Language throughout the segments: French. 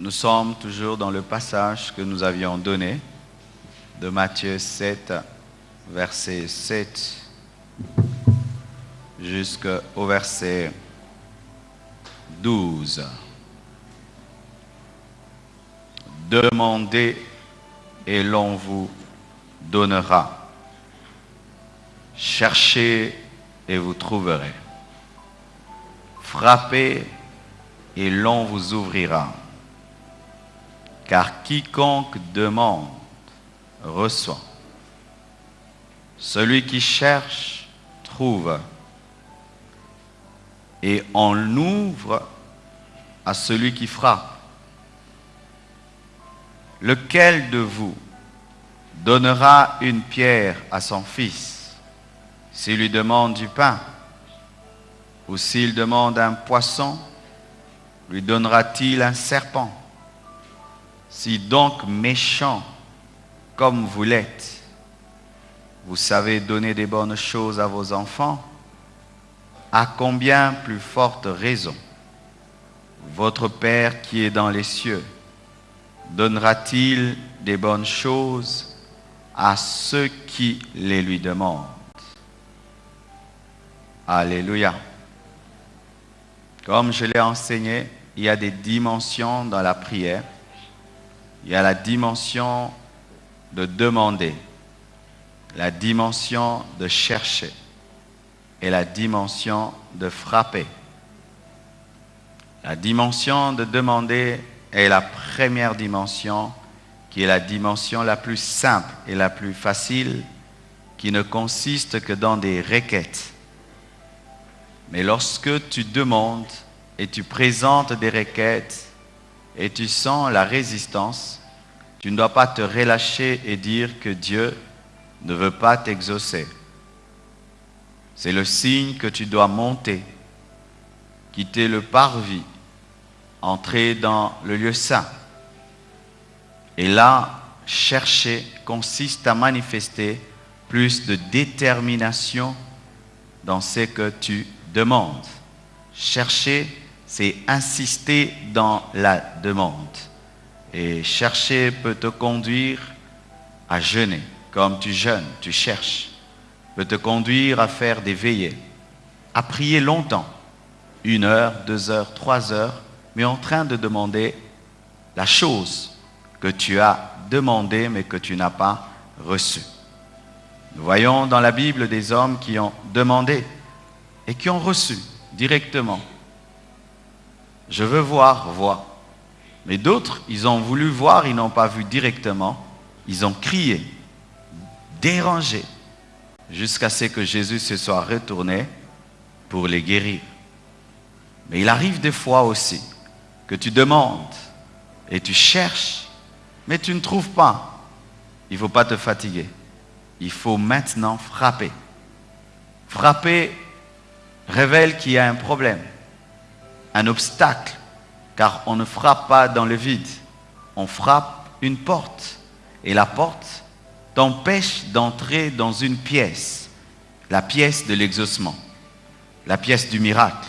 Nous sommes toujours dans le passage que nous avions donné de Matthieu 7, verset 7 jusqu'au verset 12. Demandez et l'on vous donnera. Cherchez et vous trouverez. Frappez et l'on vous ouvrira. Car quiconque demande reçoit. Celui qui cherche trouve. Et on ouvre à celui qui frappe. Lequel de vous donnera une pierre à son fils s'il lui demande du pain Ou s'il demande un poisson, lui donnera-t-il un serpent? Si donc méchant comme vous l'êtes, vous savez donner des bonnes choses à vos enfants, à combien plus forte raison votre Père qui est dans les cieux donnera-t-il des bonnes choses à ceux qui les lui demandent? Alléluia. Comme je l'ai enseigné, il y a des dimensions dans la prière. Il y a la dimension de demander, la dimension de chercher et la dimension de frapper. La dimension de demander est la première dimension qui est la dimension la plus simple et la plus facile qui ne consiste que dans des requêtes. Mais lorsque tu demandes et tu présentes des requêtes et tu sens la résistance, tu ne dois pas te relâcher et dire que Dieu ne veut pas t'exaucer. C'est le signe que tu dois monter, quitter le parvis, entrer dans le lieu saint. Et là, chercher consiste à manifester plus de détermination dans ce que tu demandes. Chercher, c'est insister dans la demande. Et chercher peut te conduire à jeûner. Comme tu jeûnes, tu cherches. Peut te conduire à faire des veillées, à prier longtemps, une heure, deux heures, trois heures, mais en train de demander la chose que tu as demandée mais que tu n'as pas reçue. Nous voyons dans la Bible des hommes qui ont demandé et qui ont reçu directement. Je veux voir, vois. Mais d'autres, ils ont voulu voir, ils n'ont pas vu directement. Ils ont crié, dérangé, jusqu'à ce que Jésus se soit retourné pour les guérir. Mais il arrive des fois aussi que tu demandes et tu cherches, mais tu ne trouves pas. Il ne faut pas te fatiguer. Il faut maintenant frapper. Frapper révèle qu'il y a un problème, un obstacle, car on ne frappe pas dans le vide. On frappe une porte. Et la porte t'empêche d'entrer dans une pièce, la pièce de l'exaucement, la pièce du miracle,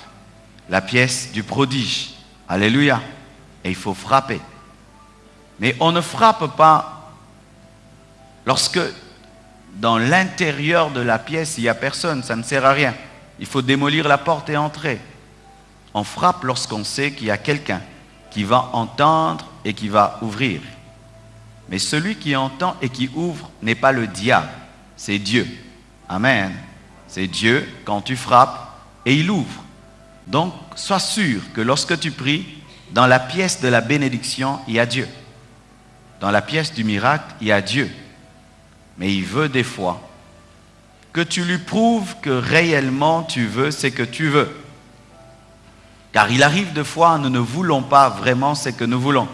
la pièce du prodige, Alléluia. Et il faut frapper. Mais on ne frappe pas lorsque dans l'intérieur de la pièce, il n'y a personne. Ça ne sert à rien. Il faut démolir la porte et entrer. On frappe lorsqu'on sait qu'il y a quelqu'un qui va entendre et qui va ouvrir. Mais celui qui entend et qui ouvre n'est pas le diable, c'est Dieu. Amen. C'est Dieu quand tu frappes et il ouvre. Donc, sois sûr que lorsque tu pries, dans la pièce de la bénédiction, il y a Dieu. Dans la pièce du miracle, il y a Dieu. Mais il veut des fois que tu lui prouves que réellement tu veux ce que tu veux. Car il arrive des fois, nous ne voulons pas vraiment ce que nous voulons.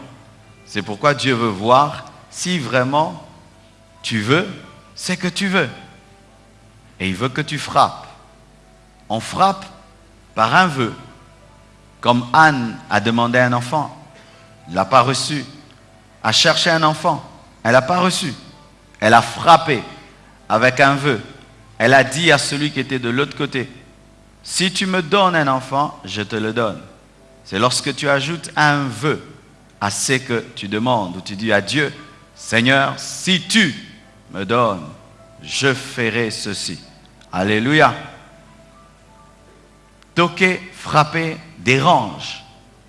C'est pourquoi Dieu veut voir si vraiment tu veux ce que tu veux. Et il veut que tu frappes. On frappe par un vœu. Comme Anne a demandé un enfant, elle l'a pas reçu. A cherché un enfant, elle n'a pas reçu. Elle a frappé avec un vœu. Elle a dit à celui qui était de l'autre côté, si tu me donnes un enfant, je te le donne. C'est lorsque tu ajoutes un vœu à ce que tu demandes, ou tu dis à Dieu, Seigneur, si tu me donnes, je ferai ceci. Alléluia. Toquer, frapper, dérange.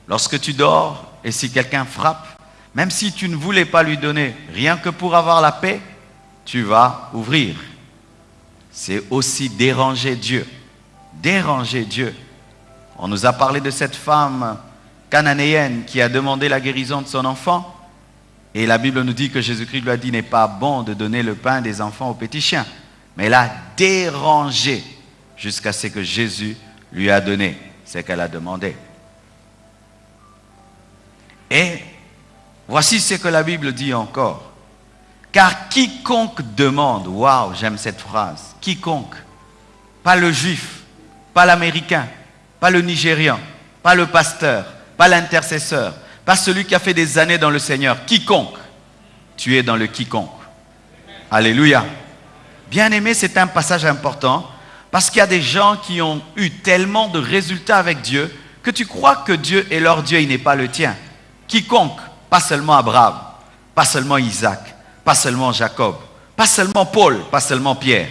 Lorsque tu dors et si quelqu'un frappe, même si tu ne voulais pas lui donner, rien que pour avoir la paix, tu vas ouvrir. C'est aussi déranger Dieu. Déranger Dieu. On nous a parlé de cette femme cananéenne qui a demandé la guérison de son enfant. Et la Bible nous dit que Jésus-Christ lui a dit, n'est pas bon de donner le pain des enfants aux petits chiens. Mais elle a dérangé jusqu'à ce que Jésus lui a donné ce qu'elle a demandé. Et voici ce que la Bible dit encore. Car quiconque demande, waouh, j'aime cette phrase, quiconque, pas le juif, pas l'américain, pas le nigérian, pas le pasteur, pas l'intercesseur, pas celui qui a fait des années dans le Seigneur, quiconque, tu es dans le quiconque. Alléluia. Bien aimé, c'est un passage important parce qu'il y a des gens qui ont eu tellement de résultats avec Dieu que tu crois que Dieu est leur Dieu, il n'est pas le tien. Quiconque, pas seulement Abraham, pas seulement Isaac, pas seulement Jacob, pas seulement Paul, pas seulement Pierre,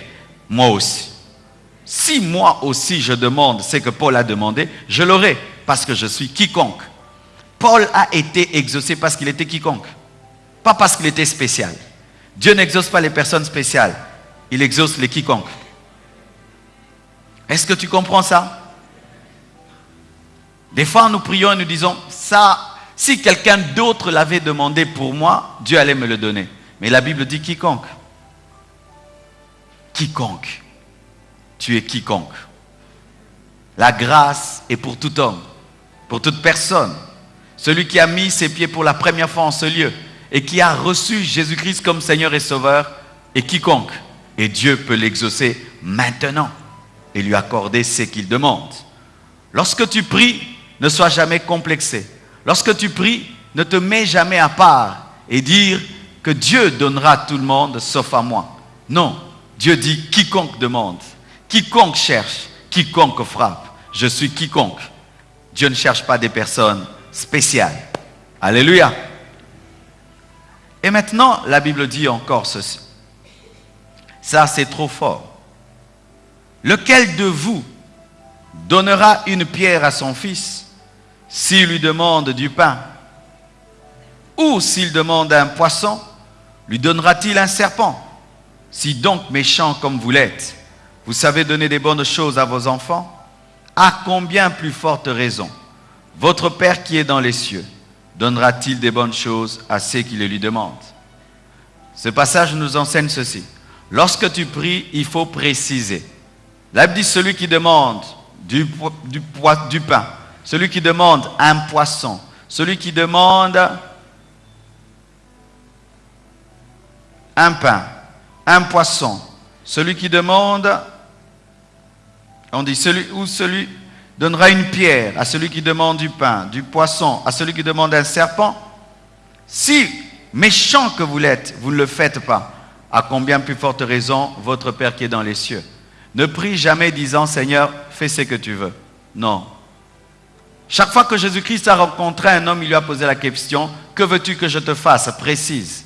moi aussi. Si moi aussi je demande ce que Paul a demandé, je l'aurai parce que je suis quiconque. Paul a été exaucé parce qu'il était quiconque, pas parce qu'il était spécial. Dieu n'exauce pas les personnes spéciales, il exauce les quiconques. Est-ce que tu comprends ça? Des fois, nous prions et nous disons, ça, si quelqu'un d'autre l'avait demandé pour moi, Dieu allait me le donner. Mais la Bible dit quiconque. Quiconque. Tu es quiconque. La grâce est pour tout homme, pour toute personne. Celui qui a mis ses pieds pour la première fois en ce lieu et qui a reçu Jésus-Christ comme Seigneur et Sauveur est quiconque. Et Dieu peut l'exaucer maintenant et lui accorder ce qu'il demande. Lorsque tu pries, ne sois jamais complexé. Lorsque tu pries, ne te mets jamais à part et dire que Dieu donnera à tout le monde sauf à moi. Non, Dieu dit quiconque demande, quiconque cherche, quiconque frappe. Je suis quiconque. Dieu ne cherche pas des personnes spéciales. Alléluia. Et maintenant, la Bible dit encore ceci. Ça, c'est trop fort. Lequel de vous donnera une pierre à son fils s'il lui demande du pain? Ou s'il demande un poisson, lui donnera-t-il un serpent? Si donc méchant comme vous l'êtes, vous savez donner des bonnes choses à vos enfants, à combien plus forte raison? Votre Père qui est dans les cieux donnera-t-il des bonnes choses à ceux qui le lui demandent? Ce passage nous enseigne ceci. Lorsque tu pries, il faut préciser. La dit celui qui demande du, du, du pain, celui qui demande un poisson, celui qui demande un pain, un poisson, celui qui demande, on dit celui ou celui donnera une pierre à celui qui demande du pain, du poisson, à celui qui demande un serpent. Si méchant que vous l'êtes, vous ne le faites pas, à combien plus forte raison votre Père qui est dans les cieux. Ne prie jamais disant Seigneur, fais ce que tu veux. Non. Chaque fois que Jésus-Christ a rencontré un homme, il lui a posé la question, que veux-tu que je te fasse? Précise.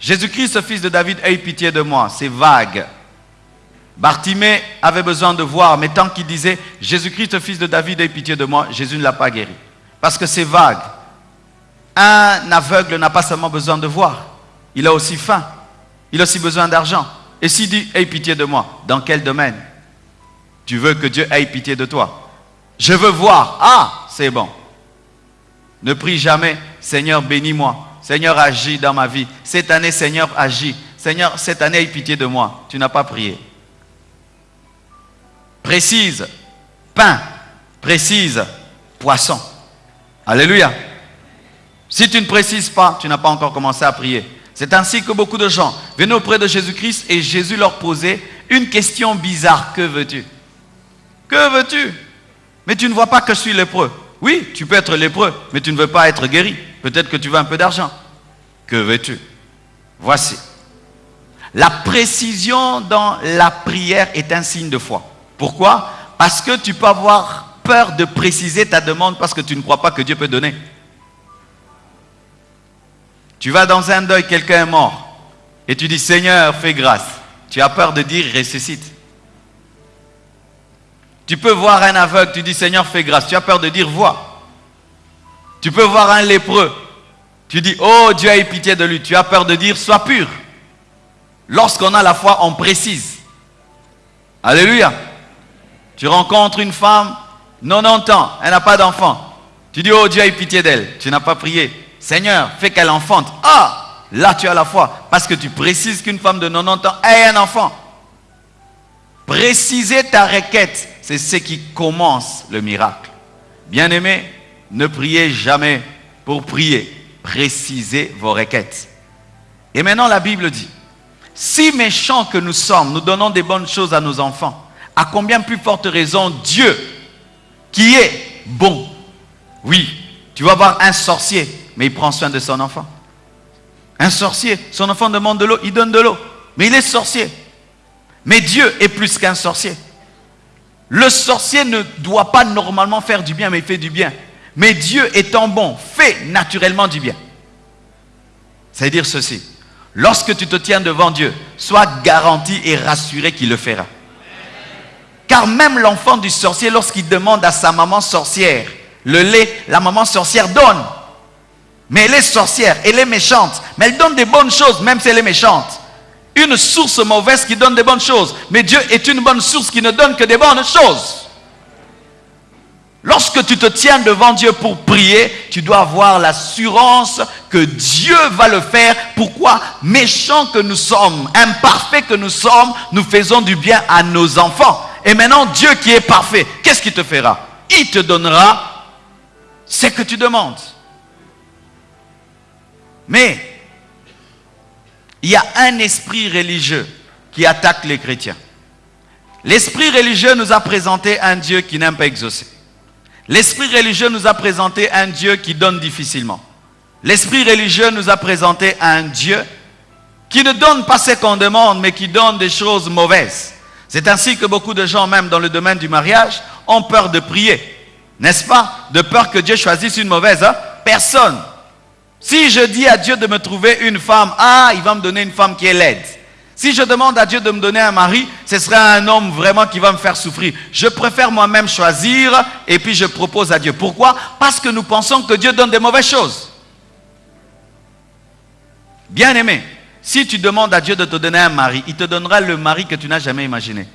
Jésus-Christ, fils de David, aie pitié de moi. C'est vague. Bartimée avait besoin de voir, mais tant qu'il disait Jésus-Christ, fils de David, aie pitié de moi, Jésus ne l'a pas guéri. Parce que c'est vague. Un aveugle n'a pas seulement besoin de voir, il a aussi faim. Il a aussi besoin d'argent. Et s'il dit, aie pitié de moi, dans quel domaine? Tu veux que Dieu ait pitié de toi? Je veux voir. Ah, c'est bon. Ne prie jamais, Seigneur, bénis-moi. Seigneur, agis dans ma vie. Cette année, Seigneur, agis. Seigneur, cette année, aie pitié de moi. Tu n'as pas prié. Précise, pain. Précise, poisson. Alléluia. Si tu ne précises pas, tu n'as pas encore commencé à prier. C'est ainsi que beaucoup de gens venaient auprès de Jésus-Christ et Jésus leur posait une question bizarre. Que veux-tu? Que veux-tu? Mais tu ne vois pas que je suis lépreux. Oui, tu peux être lépreux, mais tu ne veux pas être guéri. Peut-être que tu veux un peu d'argent. Que veux-tu? Voici. La précision dans la prière est un signe de foi. Pourquoi Parce que tu peux avoir peur de préciser ta demande parce que tu ne crois pas que Dieu peut donner. Tu vas dans un deuil, quelqu'un est mort. Et tu dis, Seigneur, fais grâce. Tu as peur de dire, ressuscite. Tu peux voir un aveugle, tu dis, Seigneur, fais grâce. Tu as peur de dire, vois. Tu peux voir un lépreux. Tu dis, oh Dieu a eu pitié de lui. Tu as peur de dire, sois pur. Lorsqu'on a la foi, on précise. Alléluia. Tu rencontres une femme, 90 ans, elle n'a pas d'enfant. Tu dis, oh Dieu a eu pitié d'elle. Tu n'as pas prié. Seigneur, fais qu'elle enfante. Ah, là tu as la foi. Parce que tu précises qu'une femme de 90 ans ait un enfant. Préciser ta requête, c'est ce qui commence le miracle. Bien-aimé, ne priez jamais pour prier. Précisez vos requêtes. Et maintenant la Bible dit, si méchants que nous sommes, nous donnons des bonnes choses à nos enfants, à combien plus forte raison Dieu, qui est bon. Oui, tu vas voir un sorcier, mais il prend soin de son enfant. Un sorcier, son enfant demande de l'eau, il donne de l'eau. Mais il est sorcier. Mais Dieu est plus qu'un sorcier. Le sorcier ne doit pas normalement faire du bien, mais il fait du bien. Mais Dieu étant bon, fait naturellement du bien. Ça veut dire ceci. Lorsque tu te tiens devant Dieu, sois garanti et rassuré qu'il le fera. Car même l'enfant du sorcier, lorsqu'il demande à sa maman sorcière le lait, la maman sorcière donne. Mais elle est sorcière, elle est méchante. Mais elle donne des bonnes choses, même si elle est méchante. Une source mauvaise qui donne des bonnes choses. Mais Dieu est une bonne source qui ne donne que des bonnes choses. Lorsque tu te tiens devant Dieu pour prier, tu dois avoir l'assurance que Dieu va le faire. Pourquoi? Méchants que nous sommes, imparfaits que nous sommes, nous faisons du bien à nos enfants. Et maintenant, Dieu qui est parfait, qu'est-ce qu'il te fera? Il te donnera ce que tu demandes. Mais il y a un esprit religieux qui attaque les chrétiens. L'esprit religieux nous a présenté un Dieu qui n'aime pas exaucer. L'esprit religieux nous a présenté un Dieu qui donne difficilement. L'esprit religieux nous a présenté un Dieu qui ne donne pas ce qu'on demande, mais qui donne des choses mauvaises. C'est ainsi que beaucoup de gens, même dans le domaine du mariage, ont peur de prier. N'est-ce pas? De peur que Dieu choisisse une mauvaise hein? personne. Si je dis à Dieu de me trouver une femme, ah, il va me donner une femme qui est laide. Si je demande à Dieu de me donner un mari, ce serait un homme vraiment qui va me faire souffrir. Je préfère moi-même choisir et puis je propose à Dieu. Pourquoi? Parce que nous pensons que Dieu donne des mauvaises choses. Bien aimé, si tu demandes à Dieu de te donner un mari, il te donnera le mari que tu n'as jamais imaginé.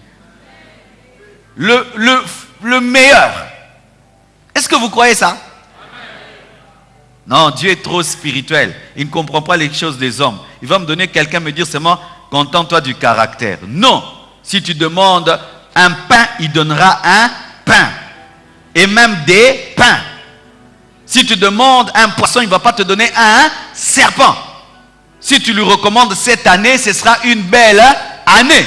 Le, le, le meilleur. Est-ce que vous croyez ça? Non, Dieu est trop spirituel. Il ne comprend pas les choses des hommes. Il va me donner quelqu'un, me dire seulement, contente-toi du caractère. Non. Si tu demandes un pain, il donnera un pain. Et même des pains. Si tu demandes un poisson, il ne va pas te donner un serpent. Si tu lui recommandes cette année, ce sera une belle année.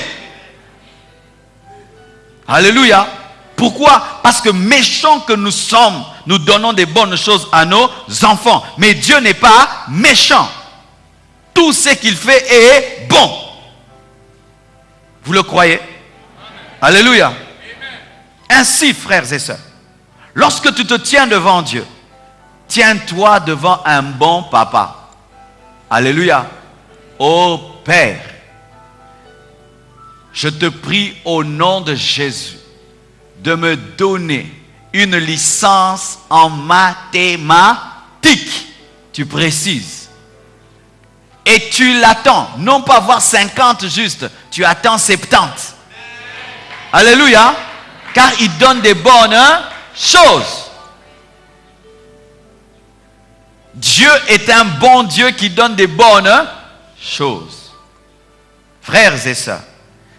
Alléluia. Pourquoi? Parce que méchants que nous sommes, nous donnons des bonnes choses à nos enfants. Mais Dieu n'est pas méchant. Tout ce qu'il fait est bon. Vous le croyez? Alléluia. Ainsi, frères et sœurs, lorsque tu te tiens devant Dieu, tiens-toi devant un bon papa. Alléluia. Ô Père, je te prie au nom de Jésus de me donner une licence en mathématiques. Tu précises. Et tu l'attends. Non pas voir 50 juste. Tu attends 70. Alléluia. Car il donne des bonnes choses. Dieu est un bon Dieu qui donne des bonnes choses. Frères et sœurs,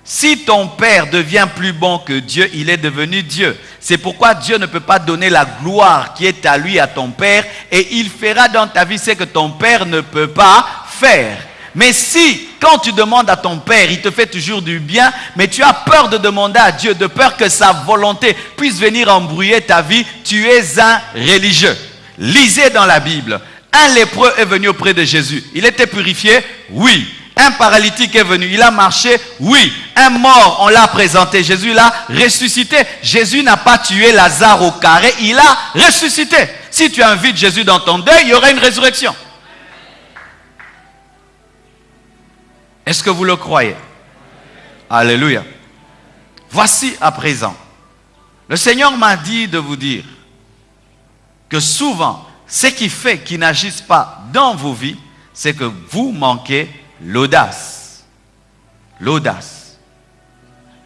si ton père devient plus bon que Dieu, il est devenu Dieu. C'est pourquoi Dieu ne peut pas donner la gloire qui est à lui, à ton père, et il fera dans ta vie ce que ton père ne peut pas faire. Mais si, quand tu demandes à ton père, il te fait toujours du bien, mais tu as peur de demander à Dieu, de peur que sa volonté puisse venir embrouiller ta vie, tu es un religieux. Lisez dans la Bible. Un lépreux est venu auprès de Jésus. Il était purifié Oui. Un paralytique est venu, il a marché, oui. Un mort, on l'a présenté, Jésus l'a ressuscité. Jésus n'a pas tué Lazare au carré, il a ressuscité. Si tu invites Jésus dans ton deuil, il y aura une résurrection. Est-ce que vous le croyez? Alléluia. Voici à présent, le Seigneur m'a dit de vous dire que souvent, ce qui fait qu'ils n'agissent pas dans vos vies, c'est que vous manquez l'audace. L'audace.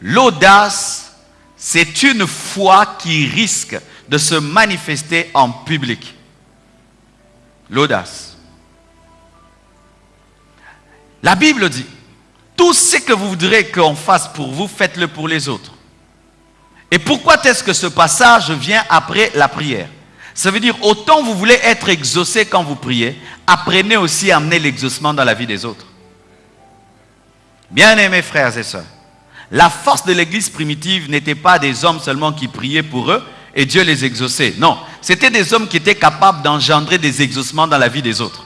L'audace, c'est une foi qui risque de se manifester en public. L'audace. La Bible dit, tout ce que vous voudrez qu'on fasse pour vous, faites-le pour les autres. Et pourquoi est-ce que ce passage vient après la prière? Ça veut dire, autant vous voulez être exaucé quand vous priez, apprenez aussi à amener l'exaucement dans la vie des autres. Bien-aimés frères et sœurs, la force de l'église primitive n'était pas des hommes seulement qui priaient pour eux et Dieu les exauçait. Non, c'était des hommes qui étaient capables d'engendrer des exaucements dans la vie des autres.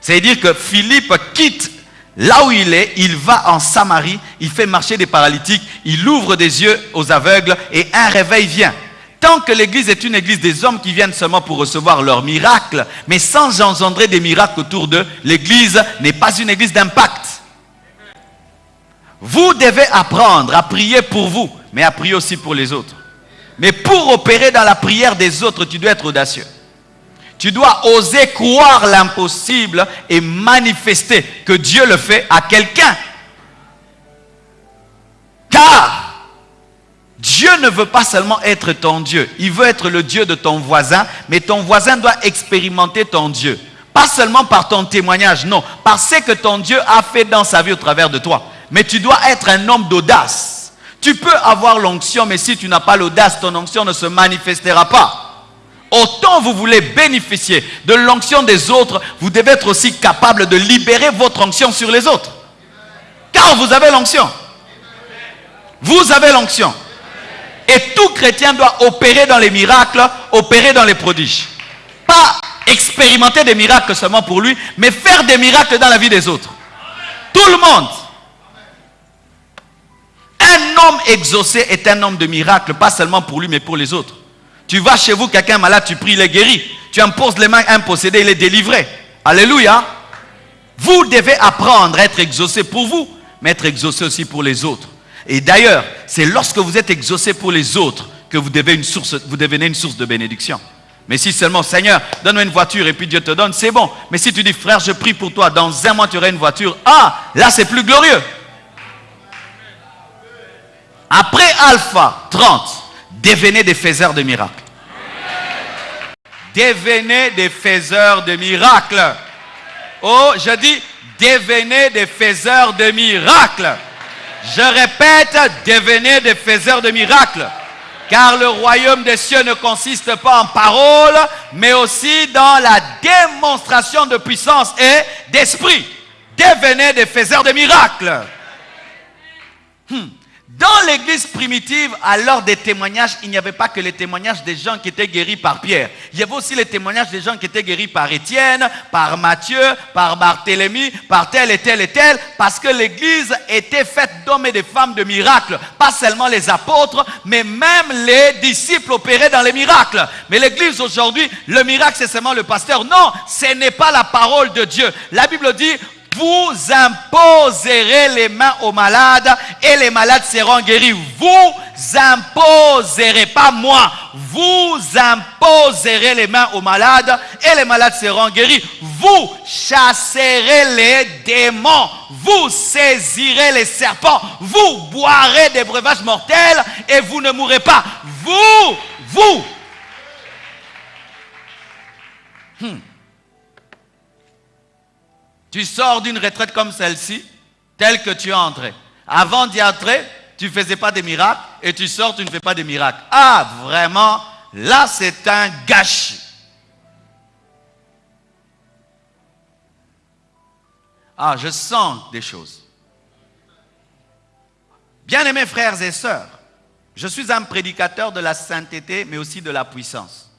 C'est-à-dire que Philippe quitte là où il est, il va en Samarie, il fait marcher des paralytiques, il ouvre des yeux aux aveugles et un réveil vient. Tant que l'église est une église des hommes qui viennent seulement pour recevoir leurs miracles, mais sans engendrer des miracles autour d'eux, l'église n'est pas une église d'impact. Vous devez apprendre à prier pour vous, mais à prier aussi pour les autres. Mais pour opérer dans la prière des autres, tu dois être audacieux. Tu dois oser croire l'impossible et manifester que Dieu le fait à quelqu'un. Car Dieu ne veut pas seulement être ton Dieu, il veut être le Dieu de ton voisin, mais ton voisin doit expérimenter ton Dieu. Pas seulement par ton témoignage, non, par ce que ton Dieu a fait dans sa vie au travers de toi. Mais tu dois être un homme d'audace. Tu peux avoir l'onction, mais si tu n'as pas l'audace, ton onction ne se manifestera pas. Autant vous voulez bénéficier de l'onction des autres, vous devez être aussi capable de libérer votre onction sur les autres. Car vous avez l'onction. Vous avez l'onction. Et tout chrétien doit opérer dans les miracles, opérer dans les prodiges. Pas expérimenter des miracles seulement pour lui, mais faire des miracles dans la vie des autres. Tout le monde. Un homme exaucé est un homme de miracle, pas seulement pour lui, mais pour les autres. Tu vas chez vous, quelqu'un malade, tu pries, il est guéri. Tu imposes les mains à un possédé, il est délivré. Alléluia. Vous devez apprendre à être exaucé pour vous, mais être exaucé aussi pour les autres. Et d'ailleurs, c'est lorsque vous êtes exaucé pour les autres que vous, devenez une source de bénédiction. Mais si seulement, Seigneur, donne-moi une voiture et puis Dieu te donne, c'est bon. Mais si tu dis, frère, je prie pour toi, dans un mois tu auras une voiture, ah, là c'est plus glorieux. Après Alpha 30, devenez des faiseurs de miracles. Devenez des faiseurs de miracles. Oh, je dis, devenez des faiseurs de miracles. Je répète, devenez des faiseurs de miracles. Car le royaume des cieux ne consiste pas en paroles, mais aussi dans la démonstration de puissance et d'esprit. Devenez des faiseurs de miracles. Hmm. Dans l'église primitive, l'heure des témoignages, il n'y avait pas que les témoignages des gens qui étaient guéris par Pierre. Il y avait aussi les témoignages des gens qui étaient guéris par Étienne, par Matthieu, par Barthélemy, par tel et tel et tel, parce que l'église était faite d'hommes et de femmes de miracles. Pas seulement les apôtres, mais même les disciples opéraient dans les miracles. Mais l'église aujourd'hui, le miracle c'est seulement le pasteur. Non, ce n'est pas la parole de Dieu. La Bible dit, vous imposerez les mains aux malades et les malades seront guéris. Vous imposerez, pas moi, vous imposerez les mains aux malades et les malades seront guéris. Vous chasserez les démons. Vous saisirez les serpents. Vous boirez des breuvages mortels et vous ne mourrez pas. Vous, vous. Hmm. Tu sors d'une retraite comme celle-ci, telle que tu es entré. Avant d'y entrer, tu ne faisais pas des miracles et tu sors, tu ne fais pas des miracles. Ah, vraiment, là c'est un gâchis. Ah, je sens des choses. Bien-aimés frères et sœurs, je suis un prédicateur de la sainteté, mais aussi de la puissance.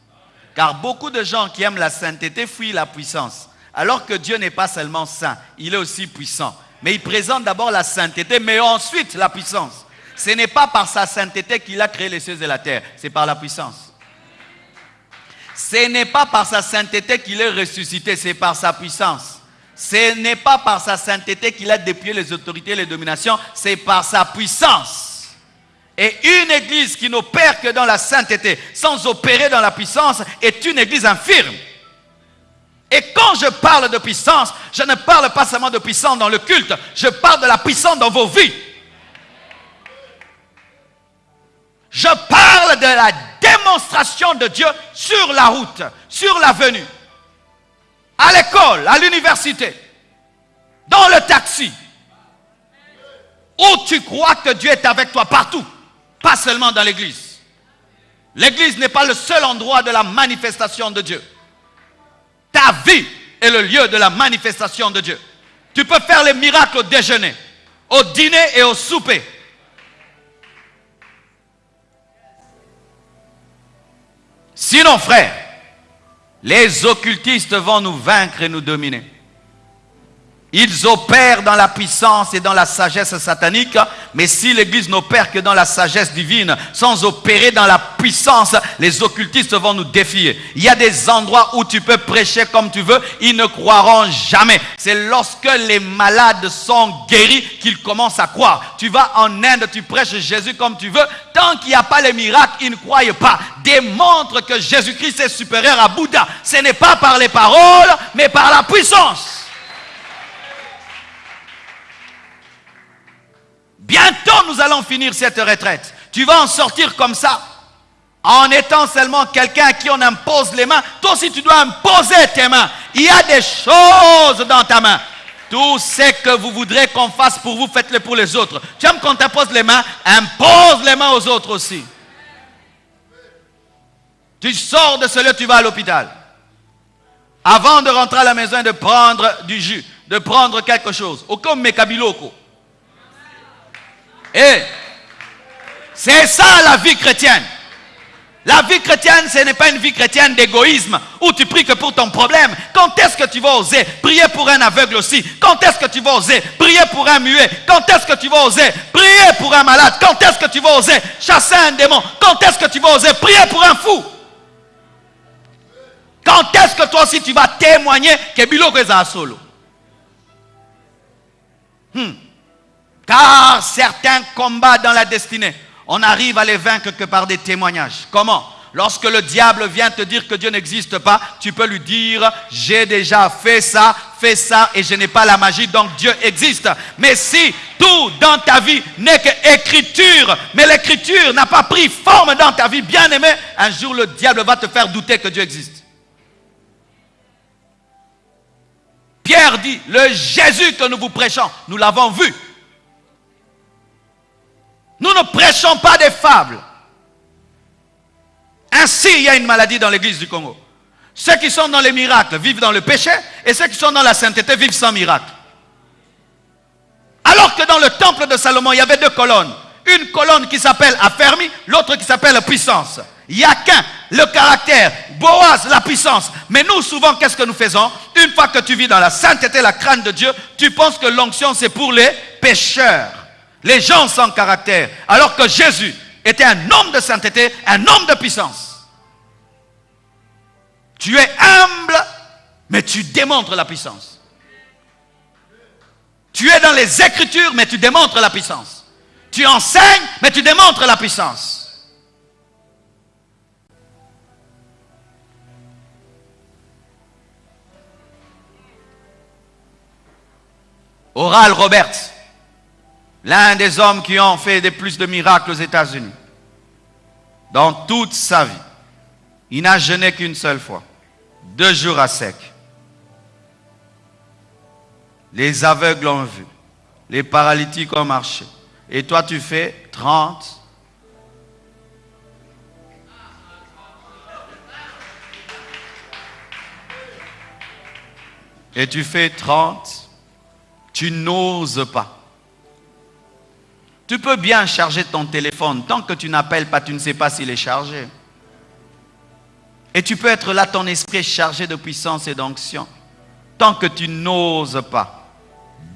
Car beaucoup de gens qui aiment la sainteté fuient la puissance. Alors que Dieu n'est pas seulement saint, il est aussi puissant. Mais il présente d'abord la sainteté, mais ensuite la puissance. Ce n'est pas par sa sainteté qu'il a créé les cieux et la terre, c'est par la puissance. Ce n'est pas par sa sainteté qu'il est ressuscité, c'est par sa puissance. Ce n'est pas par sa sainteté qu'il a dépouillé les autorités et les dominations, c'est par sa puissance. Et une église qui n'opère que dans la sainteté, sans opérer dans la puissance, est une église infirme. Et quand je parle de puissance, je ne parle pas seulement de puissance dans le culte, je parle de la puissance dans vos vies. Je parle de la démonstration de Dieu sur la route, sur l'avenue, à l'école, à l'université, dans le taxi, où tu crois que Dieu est avec toi partout, pas seulement dans l'église. L'église n'est pas le seul endroit de la manifestation de Dieu. Ta vie est le lieu de la manifestation de Dieu. Tu peux faire les miracles au déjeuner, au dîner et au souper. Sinon, frère, les occultistes vont nous vaincre et nous dominer. Ils opèrent dans la puissance et dans la sagesse satanique, mais si l'Église n'opère que dans la sagesse divine, sans opérer dans la puissance, les occultistes vont nous défier. Il y a des endroits où tu peux prêcher comme tu veux, ils ne croiront jamais. C'est lorsque les malades sont guéris qu'ils commencent à croire. Tu vas en Inde, tu prêches Jésus comme tu veux, tant qu'il n'y a pas les miracles, ils ne croient pas. Démontre que Jésus-Christ est supérieur à Bouddha. Ce n'est pas par les paroles, mais par la puissance. Bientôt, nous allons finir cette retraite. Tu vas en sortir comme ça. En étant seulement quelqu'un à qui on impose les mains. Toi aussi, tu dois imposer tes mains. Il y a des choses dans ta main. Tout ce que vous voudrez qu'on fasse pour vous, faites-le pour les autres. Tu aimes qu'on t'impose les mains? Impose les mains aux autres aussi. Tu sors de ce lieu, tu vas à l'hôpital. Avant de rentrer à la maison et de prendre du jus, de prendre quelque chose. Au comme Mekabiloko. Et eh, c'est ça la vie chrétienne. La vie chrétienne, ce n'est pas une vie chrétienne d'égoïsme où tu pries que pour ton problème. Quand est-ce que tu vas oser prier pour un aveugle aussi? Quand est-ce que tu vas oser prier pour un muet? Quand est-ce que tu vas oser prier pour un malade? Quand est-ce que tu vas oser chasser un démon? Quand est-ce que tu vas oser prier pour un fou? Quand est-ce que toi aussi tu vas témoigner que est solo? Hmm. Car certains combats dans la destinée, on arrive à les vaincre que par des témoignages. Comment? Lorsque le diable vient te dire que Dieu n'existe pas, tu peux lui dire, j'ai déjà fait ça, fait ça, et je n'ai pas la magie, donc Dieu existe. Mais si tout dans ta vie n'est qu'écriture, mais l'écriture n'a pas pris forme dans ta vie, bien aimé, un jour le diable va te faire douter que Dieu existe. Pierre dit, le Jésus que nous vous prêchons, nous l'avons vu, nous ne prêchons pas des fables. Ainsi, il y a une maladie dans l'église du Congo. Ceux qui sont dans les miracles vivent dans le péché et ceux qui sont dans la sainteté vivent sans miracle. Alors que dans le temple de Salomon, il y avait deux colonnes. Une colonne qui s'appelle affermi, l'autre qui s'appelle puissance. Il le caractère. Boaz, la puissance. Mais nous, souvent, qu'est-ce que nous faisons? Une fois que tu vis dans la sainteté, la crainte de Dieu, tu penses que l'onction, c'est pour les pécheurs les gens sans caractère, alors que Jésus était un homme de sainteté, un homme de puissance. Tu es humble, mais tu démontres la puissance. Tu es dans les Écritures, mais tu démontres la puissance. Tu enseignes, mais tu démontres la puissance. Oral Roberts l'un des hommes qui ont fait des plus de miracles aux États-Unis. Dans toute sa vie, il n'a jeûné qu'une seule fois, deux jours à sec. Les aveugles ont vu, les paralytiques ont marché. Et toi, tu fais 30. Et tu fais 30. Tu n'oses pas. Tu peux bien charger ton téléphone. Tant que tu n'appelles pas, tu ne sais pas s'il est chargé. Et tu peux être là, ton esprit chargé de puissance et d'onction. Tant que tu n'oses pas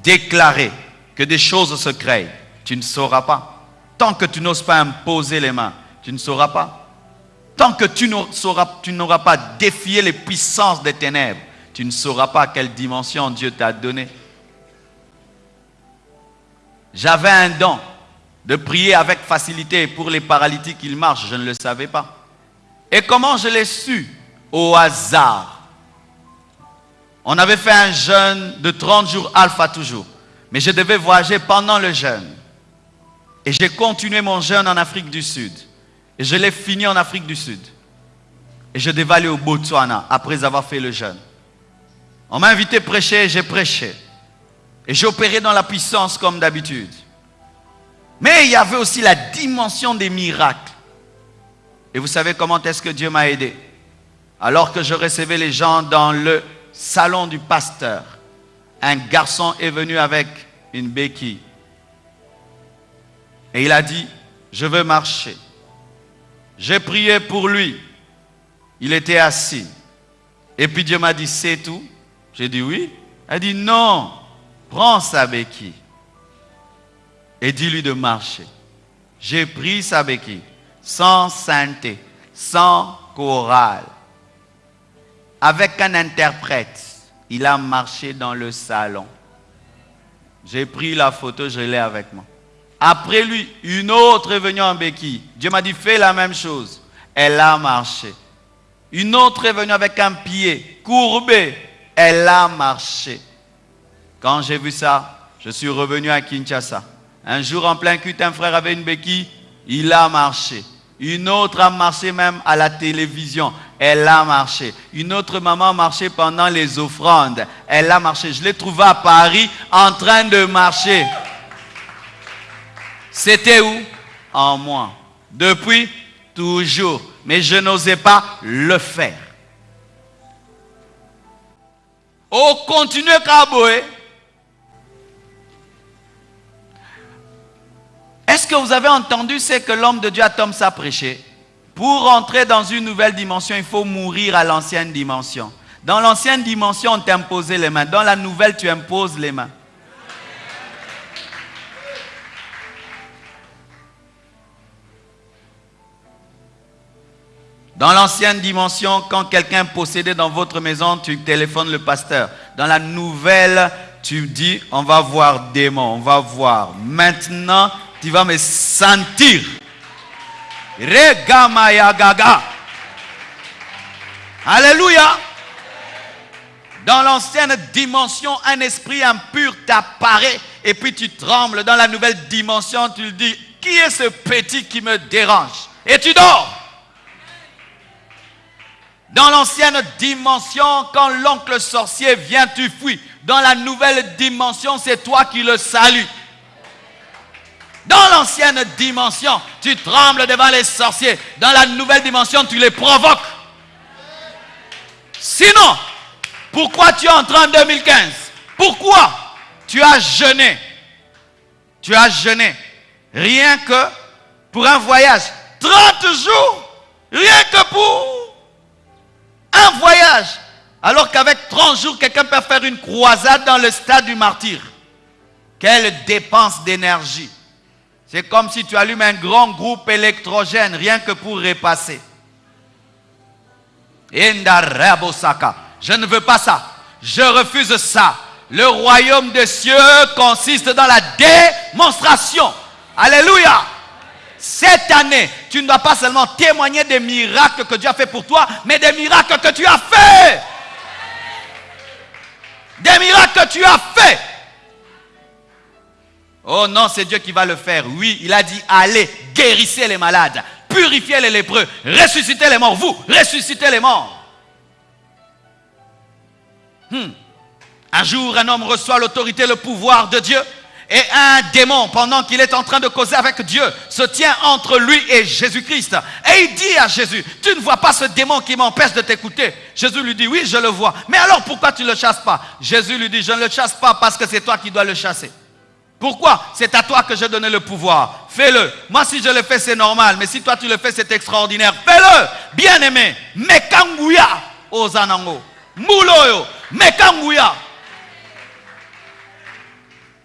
déclarer que des choses se créent, tu ne sauras pas. Tant que tu n'oses pas imposer les mains, tu ne sauras pas. Tant que tu n'auras pas défié les puissances des ténèbres, tu ne sauras pas quelle dimension Dieu t'a donné. J'avais un don de prier avec facilité pour les paralytiques, ils marchent, je ne le savais pas. Et comment je l'ai su? Au hasard. On avait fait un jeûne de 30 jours alpha toujours. Mais je devais voyager pendant le jeûne. Et j'ai continué mon jeûne en Afrique du Sud. Et je l'ai fini en Afrique du Sud. Et je devais aller au Botswana après avoir fait le jeûne. On m'a invité à prêcher, j'ai prêché. Et j'ai opéré dans la puissance comme d'habitude. Mais il y avait aussi la dimension des miracles. Et vous savez comment est-ce que Dieu m'a aidé? Alors que je recevais les gens dans le salon du pasteur, un garçon est venu avec une béquille. Et il a dit, je veux marcher. J'ai prié pour lui. Il était assis. Et puis Dieu m'a dit, c'est tout J'ai dit oui. Elle a dit, non, prends sa béquille et dis-lui de marcher. J'ai pris sa béquille, sans sainteté, sans chorale, avec un interprète. Il a marché dans le salon. J'ai pris la photo, je l'ai avec moi. Après lui, une autre est venue en béquille. Dieu m'a dit, fais la même chose. Elle a marché. Une autre est venue avec un pied courbé. Elle a marché. Quand j'ai vu ça, je suis revenu à Kinshasa. Un jour en plein culte, un frère avait une béquille, il a marché. Une autre a marché même à la télévision. Elle a marché. Une autre maman a marché pendant les offrandes. Elle a marché. Je l'ai trouvé à Paris en train de marcher. C'était où? En moi. Depuis, toujours. Mais je n'osais pas le faire. Au continue Kaboé. Est-ce que vous avez entendu ce que l'homme de Dieu a Tom a prêché? Pour entrer dans une nouvelle dimension, il faut mourir à l'ancienne dimension. Dans l'ancienne dimension, on t'imposait les mains. Dans la nouvelle, tu imposes les mains. Dans l'ancienne dimension, quand quelqu'un possédait dans votre maison, tu téléphones le pasteur. Dans la nouvelle, tu dis, on va voir démon, on va voir. Maintenant, tu vas me sentir. Gaga. Alléluia. Dans l'ancienne dimension, un esprit impur t'apparaît et puis tu trembles. Dans la nouvelle dimension, tu dis, qui est ce petit qui me dérange? Et tu dors. Dans l'ancienne dimension, quand l'oncle sorcier vient, tu fuis. Dans la nouvelle dimension, c'est toi qui le salues. Dans l'ancienne dimension, tu trembles devant les sorciers. Dans la nouvelle dimension, tu les provoques. Sinon, pourquoi tu entres en 2015 Pourquoi tu as jeûné? Tu as jeûné rien que pour un voyage. 30 jours, rien que pour un voyage. Alors qu'avec 30 jours, quelqu'un peut faire une croisade dans le stade du martyr. Quelle dépense d'énergie. C'est comme si tu allumes un grand groupe électrogène rien que pour repasser. Je ne veux pas ça. Je refuse ça. Le royaume des cieux consiste dans la démonstration. Alléluia. Cette année, tu ne dois pas seulement témoigner des miracles que Dieu a fait pour toi, mais des miracles que tu as fait. Des miracles que tu as fait. Oh non, c'est Dieu qui va le faire. Oui, il a dit, allez, guérissez les malades, purifiez les lépreux, ressuscitez les morts. Vous, ressuscitez les morts. Hmm. Un jour, un homme reçoit l'autorité, le pouvoir de Dieu. Et un démon, pendant qu'il est en train de causer avec Dieu, se tient entre lui et Jésus-Christ. Et il dit à Jésus, tu ne vois pas ce démon qui m'empêche de t'écouter? Jésus lui dit, oui, je le vois. Mais alors pourquoi tu ne le chasses pas? Jésus lui dit, je ne le chasse pas parce que c'est toi qui dois le chasser. Pourquoi? C'est à toi que j'ai donné le pouvoir. Fais-le. Moi, si je le fais, c'est normal. Mais si toi, tu le fais, c'est extraordinaire. Fais-le. Bien-aimé. Mekanguya. Ozanango. Mouloyo. Mekanguya.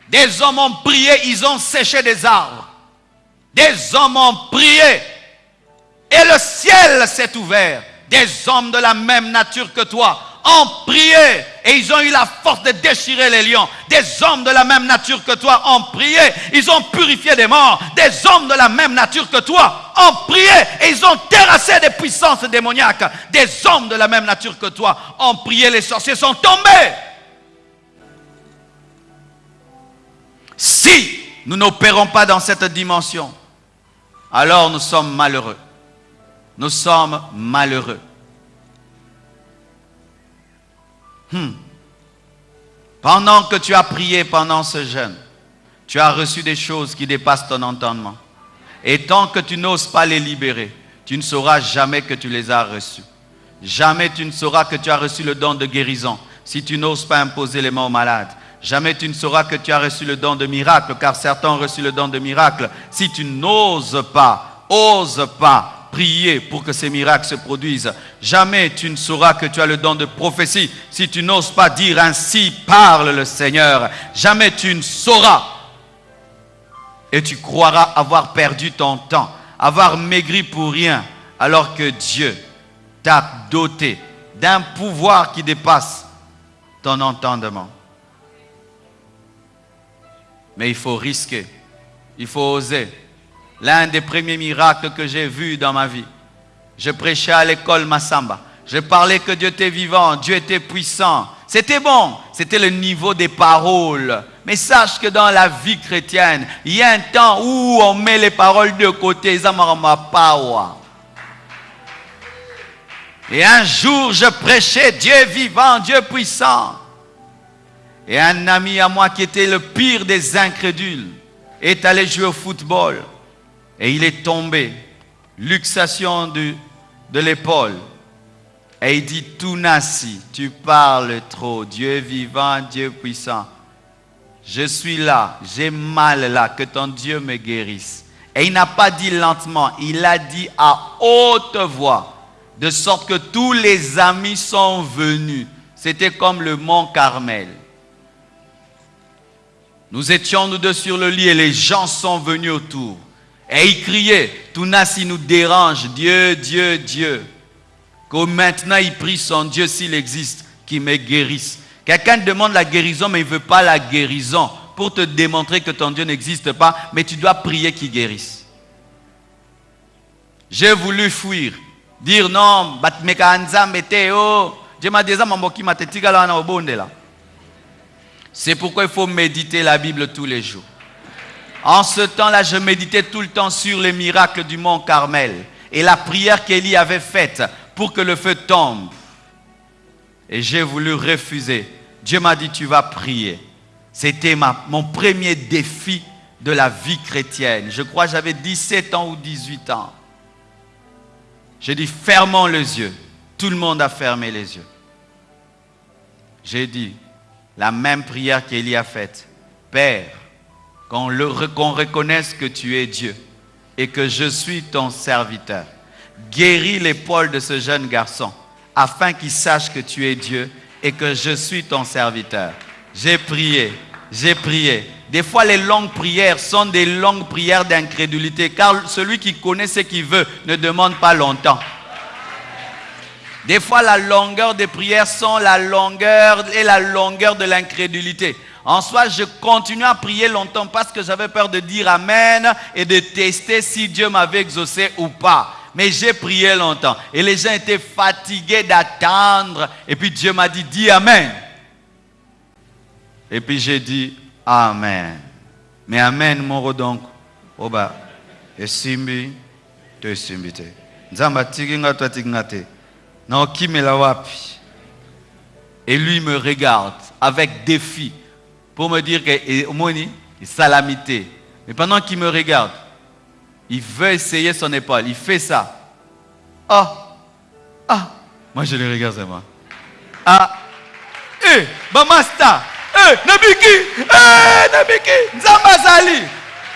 Des hommes ont prié, ils ont séché des arbres. Des hommes ont prié. Et le ciel s'est ouvert. Des hommes de la même nature que toi ont prié et ils ont eu la force de déchirer les lions. Des hommes de la même nature que toi ont prié. Ils ont purifié des morts. Des hommes de la même nature que toi ont prié et ils ont terrassé des puissances démoniaques. Des hommes de la même nature que toi ont prié. Les sorciers sont tombés. Si nous n'opérons pas dans cette dimension, alors nous sommes malheureux. Nous sommes malheureux. Hmm. Pendant que tu as prié pendant ce jeûne, tu as reçu des choses qui dépassent ton entendement. Et tant que tu n'oses pas les libérer, tu ne sauras jamais que tu les as reçus. Jamais tu ne sauras que tu as reçu le don de guérison si tu n'oses pas imposer les mains aux malades. Jamais tu ne sauras que tu as reçu le don de miracle, car certains ont reçu le don de miracle. Si tu n'oses pas, ose pas prier pour que ces miracles se produisent. Jamais tu ne sauras que tu as le don de prophétie si tu n'oses pas dire ainsi parle le Seigneur. Jamais tu ne sauras. Et tu croiras avoir perdu ton temps, avoir maigri pour rien, alors que Dieu t'a doté d'un pouvoir qui dépasse ton entendement. Mais il faut risquer, il faut oser. L'un des premiers miracles que j'ai vus dans ma vie, je prêchais à l'école Massamba. Je parlais que Dieu était vivant, Dieu était puissant. C'était bon, c'était le niveau des paroles. Mais sache que dans la vie chrétienne, il y a un temps où on met les paroles de côté. Et un jour, je prêchais Dieu vivant, Dieu puissant. Et un ami à moi qui était le pire des incrédules est allé jouer au football. Et il est tombé. Luxation de, l'épaule. Et il dit, Tounassi, tu parles trop. Dieu vivant, Dieu puissant. Je suis là, j'ai mal là, que ton Dieu me guérisse. Et il n'a pas dit lentement, il a dit à haute voix, de sorte que tous les amis sont venus. C'était comme le mont Carmel. Nous étions nous deux sur le lit et les gens sont venus autour. Et ils criaient, Tounassi nous dérange, Dieu, Dieu, Dieu. Que maintenant il prie son Dieu s'il existe, qui me guérisse. Quelqu'un demande la guérison, mais il ne veut pas la guérison pour te démontrer que ton Dieu n'existe pas, mais tu dois prier qu'il guérisse. J'ai voulu fuir, dire non, m'a C'est pourquoi il faut méditer la Bible tous les jours. En ce temps-là, je méditais tout le temps sur les miracles du mont Carmel et la prière qu'Élie avait faite pour que le feu tombe. Et j'ai voulu refuser. Dieu m'a dit, tu vas prier. C'était mon premier défi de la vie chrétienne. Je crois j'avais 17 ans ou 18 ans. J'ai dit, fermons les yeux. Tout le monde a fermé les yeux. J'ai dit, la même prière qu'Élie a faite. Père, qu'on reconnaisse que tu es Dieu et que je suis ton serviteur. Guéris l'épaule de ce jeune garçon afin qu'il sache que tu es Dieu et que je suis ton serviteur. J'ai prié, j'ai prié. Des fois, les longues prières sont des longues prières d'incrédulité, car celui qui connaît ce qu'il veut ne demande pas longtemps. Des fois, la longueur des prières sont la longueur et la longueur de l'incrédulité. En soi, je continuais à prier longtemps parce que j'avais peur de dire Amen et de tester si Dieu m'avait exaucé ou pas. Mais j'ai prié longtemps. Et les gens étaient fatigués d'attendre. Et puis Dieu m'a dit, dis Amen. Et puis j'ai dit Amen. Mais Amen, mon donc. Oba, esimbi, esimbi te. Nzamba te. Non, me la wapi? Et lui me regarde avec défi pour me dire que Moni, salamité. Mais pendant qu'il me regarde, il veut essayer son épaule. Il fait ça. Ah, ah. Moi, je le regarde moi. Ah, eh, Bamasta, eh, Nabiki, eh, Nabiki, Nzambazali.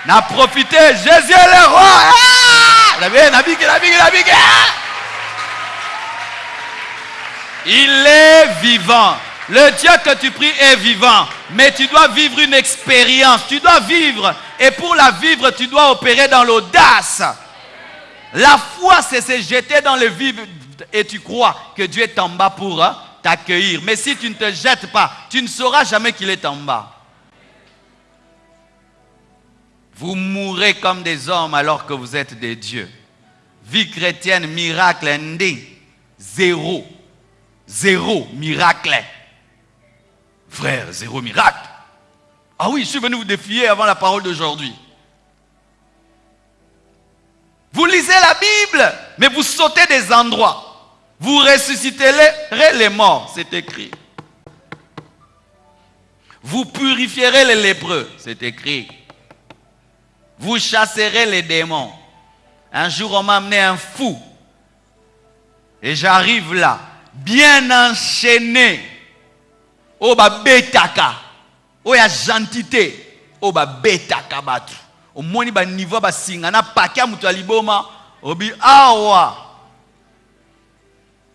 N'a profité, Jésus est le roi. Ah, Nabiki, Nabiki, Nabiki. Ah. Il est vivant. Le Dieu que tu pries est vivant, mais tu dois vivre une expérience, tu dois vivre, et pour la vivre, tu dois opérer dans l'audace. La foi, c'est se jeter dans le vide et tu crois que Dieu est en bas pour hein, t'accueillir. Mais si tu ne te jettes pas, tu ne sauras jamais qu'il est en bas. Vous mourrez comme des hommes alors que vous êtes des dieux. Vie chrétienne, miracle, indé. Zéro. Zéro miracle. Frère, zéro miracle. Ah oui, je suis venu vous défier avant la parole d'aujourd'hui. Vous lisez la Bible, mais vous sautez des endroits. Vous ressusciterez les morts, c'est écrit. Vous purifierez les lépreux, c'est écrit. Vous chasserez les démons. Un jour, on m'a amené un fou. Et j'arrive là, bien enchaîné. Oh, bah, betaka. Oh, ya gentité. Oh, bah, betaka batu. Au moins, bah, niveau, bah, singana, pakia, mutaliboma. Obi, awa.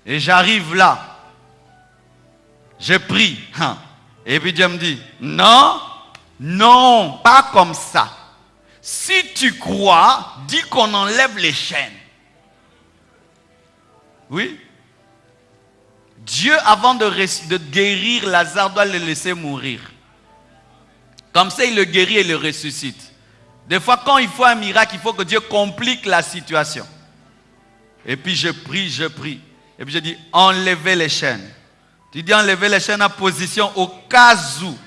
Et j'arrive là. Je prie. Hein. Et puis Dieu me dit, non, non, pas comme ça. Si tu crois, dis qu'on enlève les chaînes. Oui? Dieu, avant de, guérir Lazare, doit le laisser mourir. Comme ça, il le guérit et le ressuscite. Des fois, quand il faut un miracle, il faut que Dieu complique la situation. Et puis je prie, je prie. Et puis je dis, enlevez les chaînes. Tu dis enlever les chaînes en position au cas où.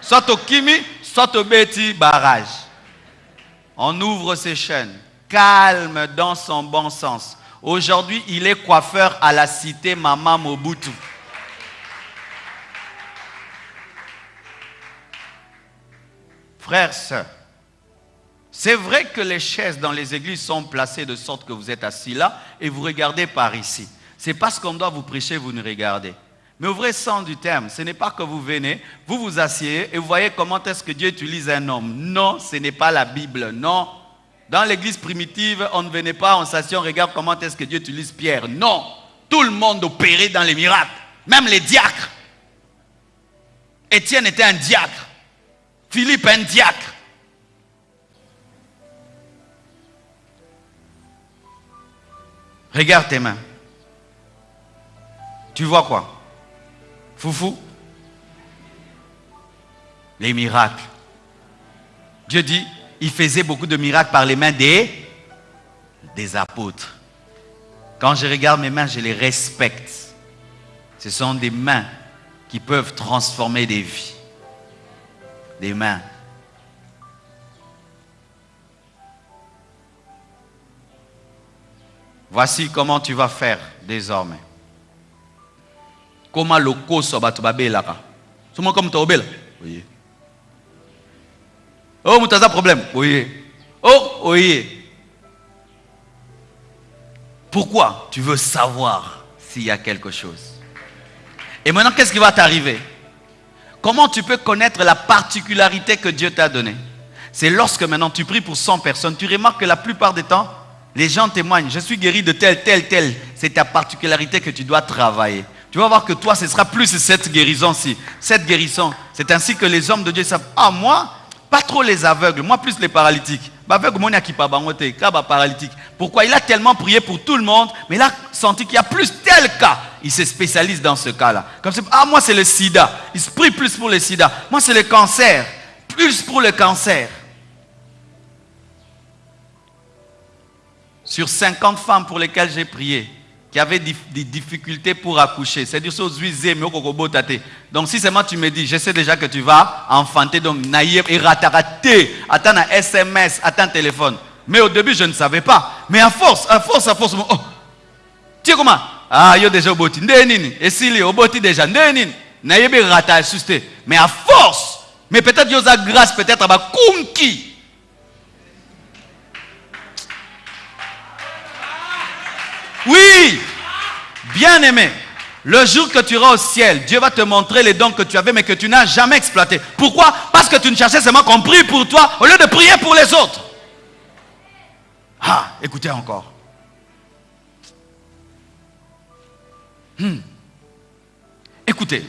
Soit au Kimi, soit au Betty barrage. On ouvre ses chaînes. Calme dans son bon sens. Aujourd'hui, il est coiffeur à la cité Mama Mobutu. Frères, sœurs, c'est vrai que les chaises dans les églises sont placées de sorte que vous êtes assis là et vous regardez par ici. C'est parce qu'on doit vous prêcher, vous nous regardez. Mais au vrai sens du terme, ce n'est pas que vous venez, vous vous asseyez et vous voyez comment est-ce que Dieu utilise un homme. Non, ce n'est pas la Bible. Non. Dans l'église primitive, on ne venait pas, on s'assied, on regarde comment est-ce que Dieu utilise Pierre. Non. Tout le monde opérait dans les miracles. Même les diacres. Étienne était un diacre. Philippe un diacre. Regarde tes mains. Tu vois quoi? Foufou Les miracles. Dieu dit, il faisait beaucoup de miracles par les mains des, apôtres. Quand je regarde mes mains, je les respecte. Ce sont des mains qui peuvent transformer des vies. Des mains. Voici comment tu vas faire désormais. Comment le koso batu babelaka? Souvent comme. Oh, mutaza problème. Oui. Oh, oui. Pourquoi tu veux savoir s'il y a quelque chose? Et maintenant, qu'est-ce qui va t'arriver? Comment tu peux connaître la particularité que Dieu t'a donnée? C'est lorsque maintenant tu pries pour 100 personnes, tu remarques que la plupart des temps, les gens témoignent, je suis guéri de tel, tel, tel. C'est ta particularité que tu dois travailler. Tu vas voir que toi, ce sera plus cette guérison-ci. Cette guérison. C'est ainsi que les hommes de Dieu savent, ah moi, pas trop les aveugles, moi plus les paralytiques. paralytique. Pourquoi? Il a tellement prié pour tout le monde, mais il a senti qu'il y a plus tel cas. Il se spécialise dans ce cas-là. Comme ah moi c'est le sida. Il se prie plus pour le sida. Moi c'est le cancer. Plus pour le cancer. Sur 50 femmes pour lesquelles j'ai prié, qui avaient des difficultés pour accoucher. C'est du mais Donc si seulement tu me dis, je sais déjà que tu vas enfanter, donc naïf et rataraté, attends un SMS, attends un téléphone. Mais au début, je ne savais pas. Mais à force, à force, à force, oh. tu sais comment? Ah, yo déjà au boti. Et si au boti déjà, ndenini. Naïf et ratasusté. Mais à force, mais peut-être yo a grâce, peut-être à ma. Oui, bien aimé. Le jour que tu iras au ciel, Dieu va te montrer les dons que tu avais mais que tu n'as jamais exploités. Pourquoi? Parce que tu ne cherchais seulement qu'on prie pour toi au lieu de prier pour les autres. Ah, écoutez encore. Hmm. Écoutez.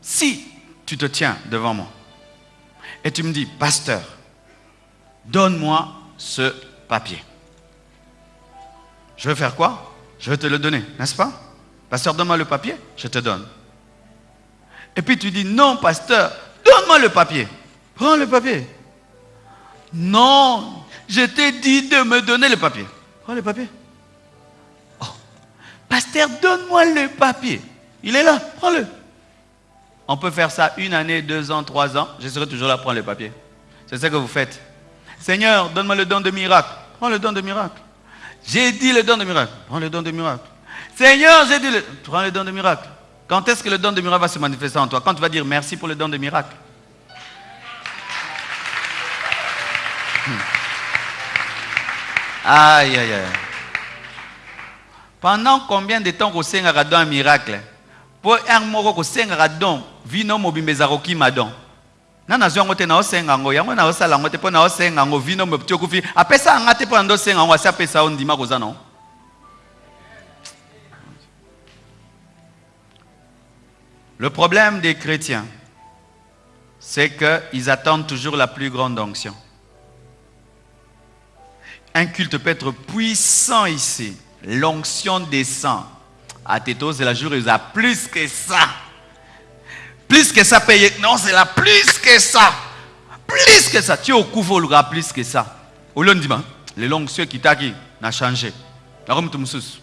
Si tu te tiens devant moi et tu me dis, pasteur, donne-moi ce papier. Je vais faire quoi? Je vais te le donner, n'est-ce pas? Pasteur, donne-moi le papier, je te donne. Et puis tu dis, non, pasteur, donne-moi le papier. Prends le papier. Non, je t'ai dit de me donner le papier. Prends le papier. Oh, pasteur, donne-moi le papier. Il est là, prends-le. On peut faire ça une année, deux ans, trois ans. Je serai toujours là, prendre le papier. C'est ce que vous faites. Seigneur, donne-moi le don de miracle. Prends le don de miracle. J'ai dit le don de miracle. Prends le don de miracle. Seigneur, j'ai dit le... Prends le don de miracle. Quand est-ce que le don de miracle va se manifester en toi? Quand tu vas dire merci pour le don de miracle. Hmm. Aïe, aïe, aïe. Pendant combien de temps singaka don un miracle? Pour un moko ko singaka don vino mobimba ezaka Le problème des chrétiens, c'est qu'ils attendent toujours la plus grande onction. Un culte peut être puissant ici. L'onction descend. À Této, c'est la jour il a plus que ça. Plus que ça payé. Non, c'est la plus que ça. Plus que ça. Tu es au couvre le plus que ça. Au lundi, les l'onction qui t'a n'a changé. La rome tumsus.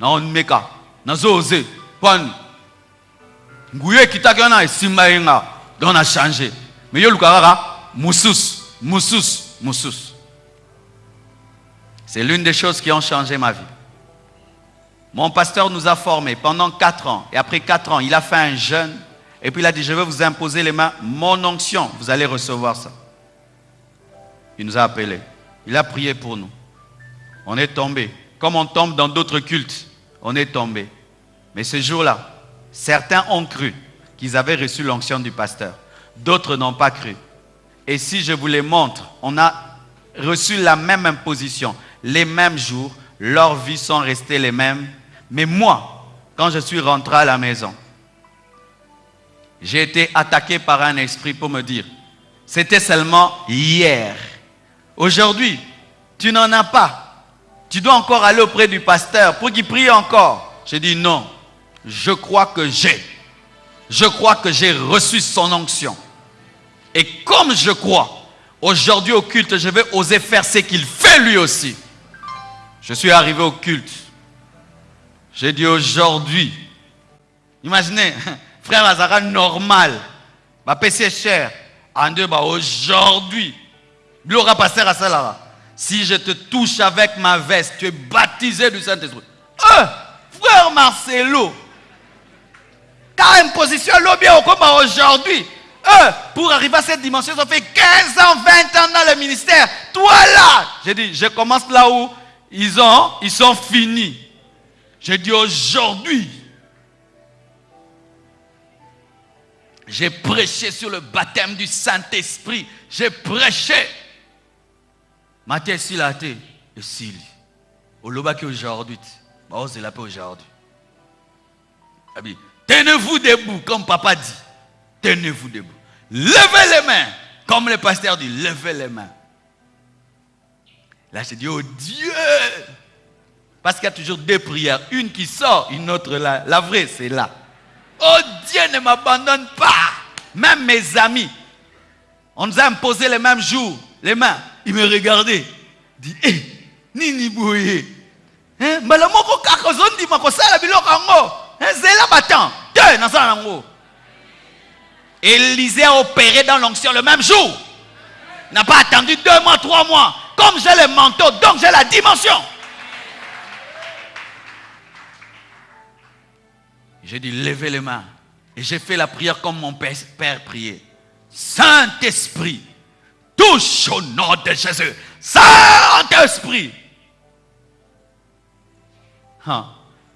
Na meka. Na zoze. Pan. Nguye qui t'a qui a simba yenga. Donc on a changé. Mais yo lukara musus. Musus. Musus. C'est l'une des choses qui ont changé ma vie. Mon pasteur nous a formés pendant quatre ans. Et après quatre ans, il a fait un jeûne. Et puis il a dit, je vais vous imposer les mains, mon onction. Vous allez recevoir ça. Il nous a appelés. Il a prié pour nous. On est tombé. Comme on tombe dans d'autres cultes, on est tombé. Mais ce jour-là, certains ont cru qu'ils avaient reçu l'onction du pasteur. D'autres n'ont pas cru. Et si je vous les montre, on a reçu la même imposition les mêmes jours, leurs vies sont restées les mêmes. Mais moi, quand je suis rentré à la maison, j'ai été attaqué par un esprit pour me dire, c'était seulement hier. Aujourd'hui, tu n'en as pas. Tu dois encore aller auprès du pasteur pour qu'il prie encore. J'ai dit non, je crois que j'ai. Je crois que j'ai reçu son onction. Et comme je crois, aujourd'hui au culte, je vais oser faire ce qu'il fait lui aussi. Je suis arrivé au culte. J'ai dit aujourd'hui, imaginez, frère Azara normal, ma PC cher, en deux, bah aujourd'hui, passer à cela. Si je te touche avec ma veste, tu es baptisé du Saint-Esprit. Euh, frère Marcelo, car imposition bien au combat aujourd'hui. Euh, pour arriver à cette dimension, ça fait 15 ans, 20 ans dans le ministère. Toi là, j'ai dit, je commence là où ils, ont, ils sont finis. J'ai dit aujourd'hui, j'ai prêché sur le baptême du Saint-Esprit. J'ai prêché. Matthieu Silate et Sili. Au aujourd'hui. Oh, c'est la paix aujourd'hui. Tenez-vous debout, comme papa dit. Tenez-vous debout. Levez les mains. Comme le pasteur dit, levez les mains. Là, j'ai dit, oh Dieu Parce qu'il y a toujours deux prières. Une qui sort, une autre là. La vraie, c'est là. Oh Dieu, ne m'abandonne pas. Même mes amis. On nous a imposé les mêmes jours, les mains. Ils me regardaient. Ils disent, eh, nini bouye. Hein? mbala moko kaka ozondima kosala biloko yango nzela batan te nasala yango élisée a opéré dans l'onction le même jour n'a pas attendu deux mois trois mois comme j'ai le manteau, donc j'ai la dimension. J'ai dit, levez les mains. Et j'ai fait la prière comme mon père, priait. Saint-Esprit, touche au nom de Jésus. Saint-Esprit.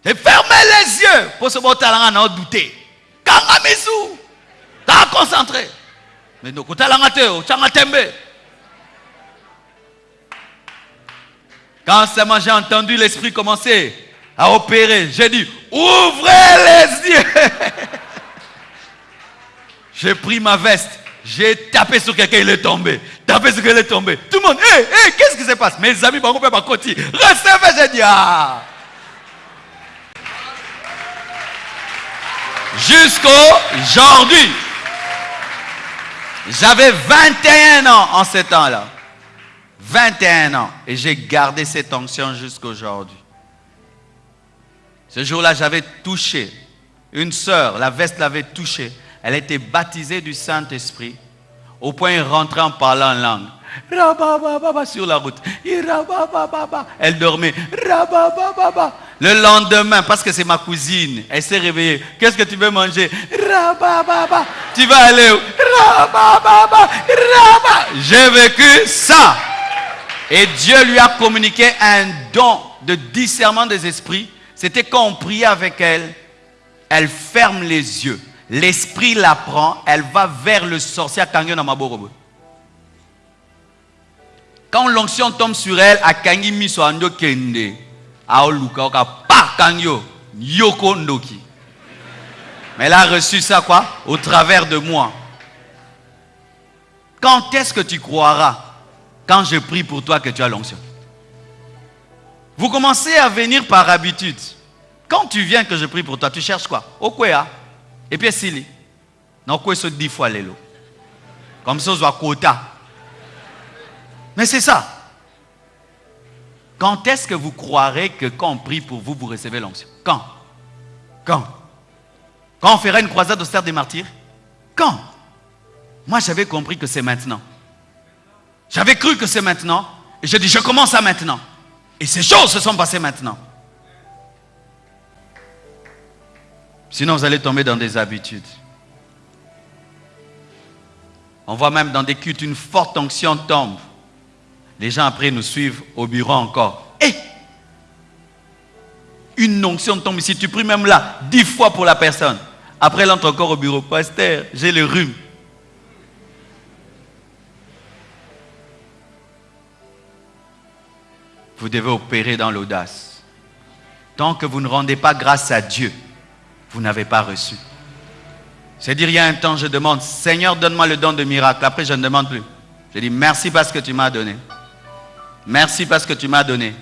J'ai fermé les yeux pour ce beau talent à douter. Kangamisu. T'as concentré. Mais nous, talent te, tembe. Quand seulement j'ai entendu l'esprit commencer à opérer, j'ai dit, ouvrez les yeux. J'ai pris ma veste. J'ai tapé sur quelqu'un, il est tombé. Tapé sur quelqu'un, il est tombé. Tout le monde, hé, hey, hey, qu'est-ce qui se passe? Mes amis, par contre, pas continuer. Recevez, j'ai dit, ah. Jusqu'aujourd'hui. J'avais 21 ans en ce temps-là. 21 ans. Et j'ai gardé cette onction jusqu'aujourd'hui. Ce jour-là, j'avais touché une sœur, la veste l'avait touchée. Elle était baptisée du Saint-Esprit. Au point, elle rentrait en parlant en langue. Sur la route. Elle dormait. Le lendemain, parce que c'est ma cousine, elle s'est réveillée. Qu'est-ce que tu veux manger? Tu vas aller où? J'ai vécu ça. Et Dieu lui a communiqué un don de discernement des esprits. C'était quand on priait avec elle, elle ferme les yeux. L'esprit la prend, elle va vers le sorcier. Quand l'onction tombe sur elle, à Kangi Miso Ando Kende, à Oluka, Oka, pa Kangyo, Yoko Ndoki. Mais elle a reçu ça quoi? Au travers de moi. Quand est-ce que tu croiras quand je prie pour toi que tu as l'onction? Vous commencez à venir par habitude. Quand tu viens que je prie pour toi, tu cherches quoi? Okwea. Et puis Sili. Non, quoi ce dix fois l'élo. Comme ça, on voit quota. Mais c'est ça. Quand est-ce que vous croirez que quand on prie pour vous, vous recevez l'onction? Quand? Quand? Quand on fera une croisade au des martyrs? Quand? Moi, j'avais compris que c'est maintenant. J'avais cru que c'est maintenant. Et je dis, je commence à maintenant. Et ces choses se sont passées maintenant. Sinon, vous allez tomber dans des habitudes. On voit même dans des cultes une forte onction tombe. Les gens après nous suivent au bureau encore. Et une onction tombe ici. Tu pries même là dix fois pour la personne. Après, elle entre encore au bureau. Pasteur, j'ai le rhume. Vous devez opérer dans l'audace. Tant que vous ne rendez pas grâce à Dieu, vous n'avez pas reçu. C'est-à-dire, il y a un temps, je demande, Seigneur, donne-moi le don de miracle. Après, je ne demande plus. Je dis, merci parce que tu m'as donné. Merci parce que tu m'as donné.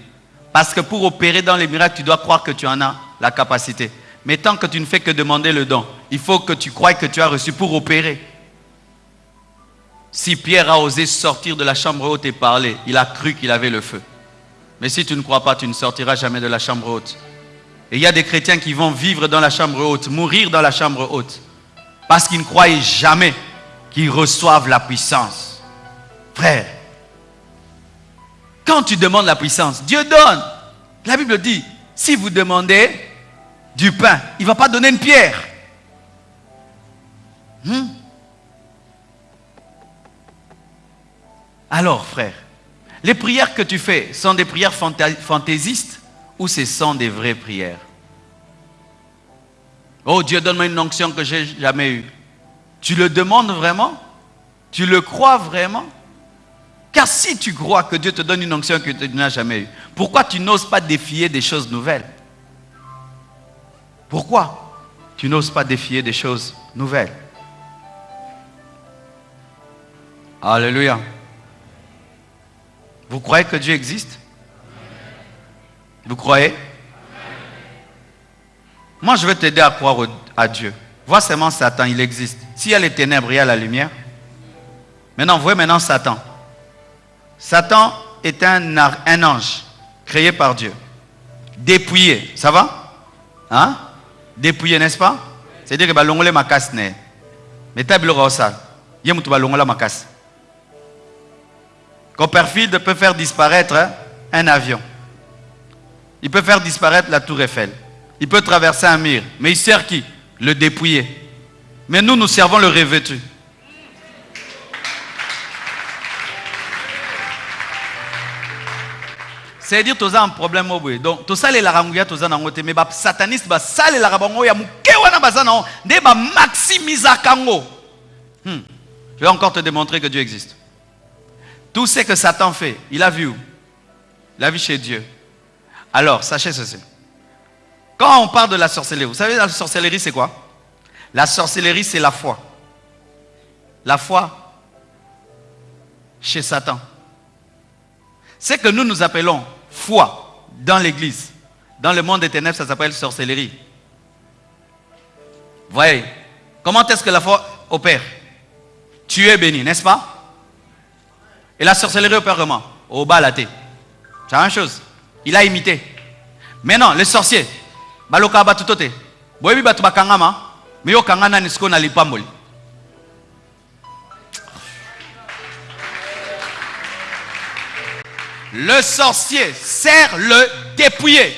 Parce que pour opérer dans les miracles, tu dois croire que tu en as la capacité. Mais tant que tu ne fais que demander le don, il faut que tu croies que tu as reçu pour opérer. Si Pierre a osé sortir de la chambre haute et parler, il a cru qu'il avait le feu. Mais si tu ne crois pas, tu ne sortiras jamais de la chambre haute. Et il y a des chrétiens qui vont vivre dans la chambre haute, mourir dans la chambre haute, parce qu'ils ne croyaient jamais qu'ils reçoivent la puissance. Frère, quand tu demandes la puissance, Dieu donne. La Bible dit, si vous demandez du pain, il ne va pas donner une pierre. Hmm? Alors, frère, les prières que tu fais sont des prières fantaisistes ou ce sont des vraies prières? Oh Dieu, donne-moi une onction que j'ai jamais eue. Tu le demandes vraiment? Tu le crois vraiment? Car si tu crois que Dieu te donne une onction que tu n'as jamais eue, pourquoi tu n'oses pas défier des choses nouvelles? Pourquoi tu n'oses pas défier des choses nouvelles? Alléluia. Vous croyez que Dieu existe? Vous croyez? Moi, je vais t'aider à croire à Dieu. Vois seulement Satan, il existe. S'il y a les ténèbres, il y a la lumière. Maintenant, voyez maintenant Satan. Satan est un, ange créé par Dieu. Dépouillé, ça va? Hein? Dépouillé, n'est-ce pas? C'est-à-dire que balongole makas ne. Mais table rosa. Yemutu balongola makas. Copperfield peut faire disparaître un avion. Il peut faire disparaître la tour Eiffel. Il peut traverser un mur. Mais il sert qui? Le dépouillé. Mais nous, nous servons le revêtu. c'est-à-dire toza un problème boye donc tosalela yango ya toza nango te mais basataniste basalelaka bango ya moke wana baza nango nde bamaximisaka yango hmm. je vais encore te démontrer que Dieu existe tout ce que Satan fait il a vu où? Il a vu chez Dieu alors, sachez ceci. Quand on parle de la sorcellerie, vous savez, la sorcellerie, c'est quoi? La sorcellerie, c'est la foi. La foi chez Satan. C'est que nous nous appelons foi dans l'église. Dans le monde des ténèbres, ça s'appelle sorcellerie. Voyez, comment est-ce que la foi opère? Tu es béni, n'est-ce pas? Et la sorcellerie opère comment? Au bas la. C'est la même chose. Il a imité. Maintenant, le sorcier, baloka batutote. Boyebi batu bakangama, mais yo kangana nisko na lipamboli. Le sorcier sert le dépouillé.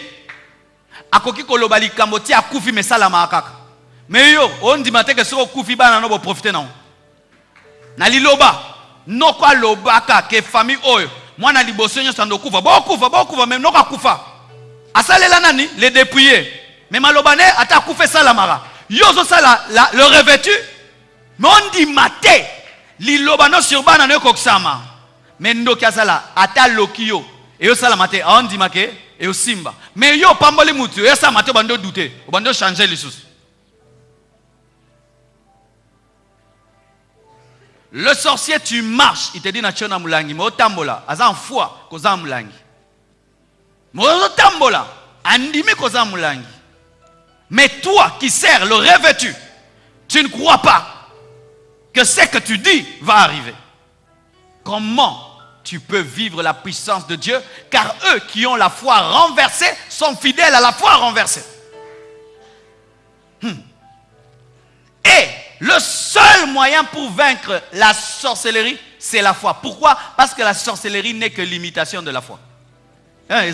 Akoki koloba likambo ti akufi mesala makaka. Mais yo, on dit matin que ce okufi bana no bo profiter non. Na liloba, noko alobaka ke famille oyo mwana liboso nyonso andokufa bokufa bokufa me noko akufa asalela nani? Le dépouillé me maloba ne ata akufa esalamaka yo ozosala le revêtu me ondima te liloba no sur bana no ekokisama me ndoki asala ata aloki yo eyosalama te aondima ke eyosimba me yo opamboli mutu eyosalama te obandi odute obandi ochange lisusu Le sorcier, tu marches. Il te dit, na mulangi. Mais otambola. Aza en foi, koza mulangi. Koza. Mais toi qui sers le revêtu, tu ne crois pas que ce que tu dis va arriver. Comment tu peux vivre la puissance de Dieu? Car eux qui ont la foi renversée sont fidèles à la foi renversée. Hmm. Et le seul moyen pour vaincre la sorcellerie, c'est la foi. Pourquoi? Parce que la sorcellerie n'est que l'imitation de la foi. Hein,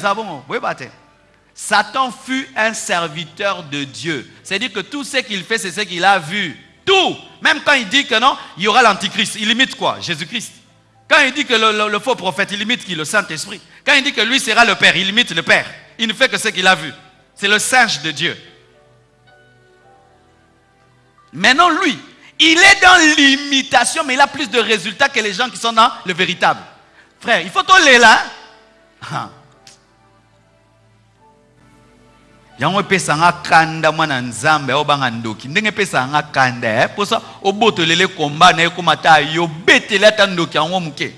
Satan fut un serviteur de Dieu. C'est-à-dire que tout ce qu'il fait, c'est ce qu'il a vu. Tout. Même quand il dit que non, il y aura l'antichrist. Il imite quoi? Jésus-Christ. Quand il dit que le, faux prophète, il imite qui? Le Saint-Esprit. Quand il dit que lui sera le Père, il imite le Père. Il ne fait que ce qu'il a vu. C'est le singe de Dieu. Maintenant, lui, il est dans l'imitation, mais il a plus de résultats que les gens qui sont dans le véritable. Frère, il faut tolérer là. Yango epesanga kanda mwana nzambe obanga ndoki ndenge epesanga kanda mposa obotolele komba na ekóma ta yobeteli ata ndoki yango moke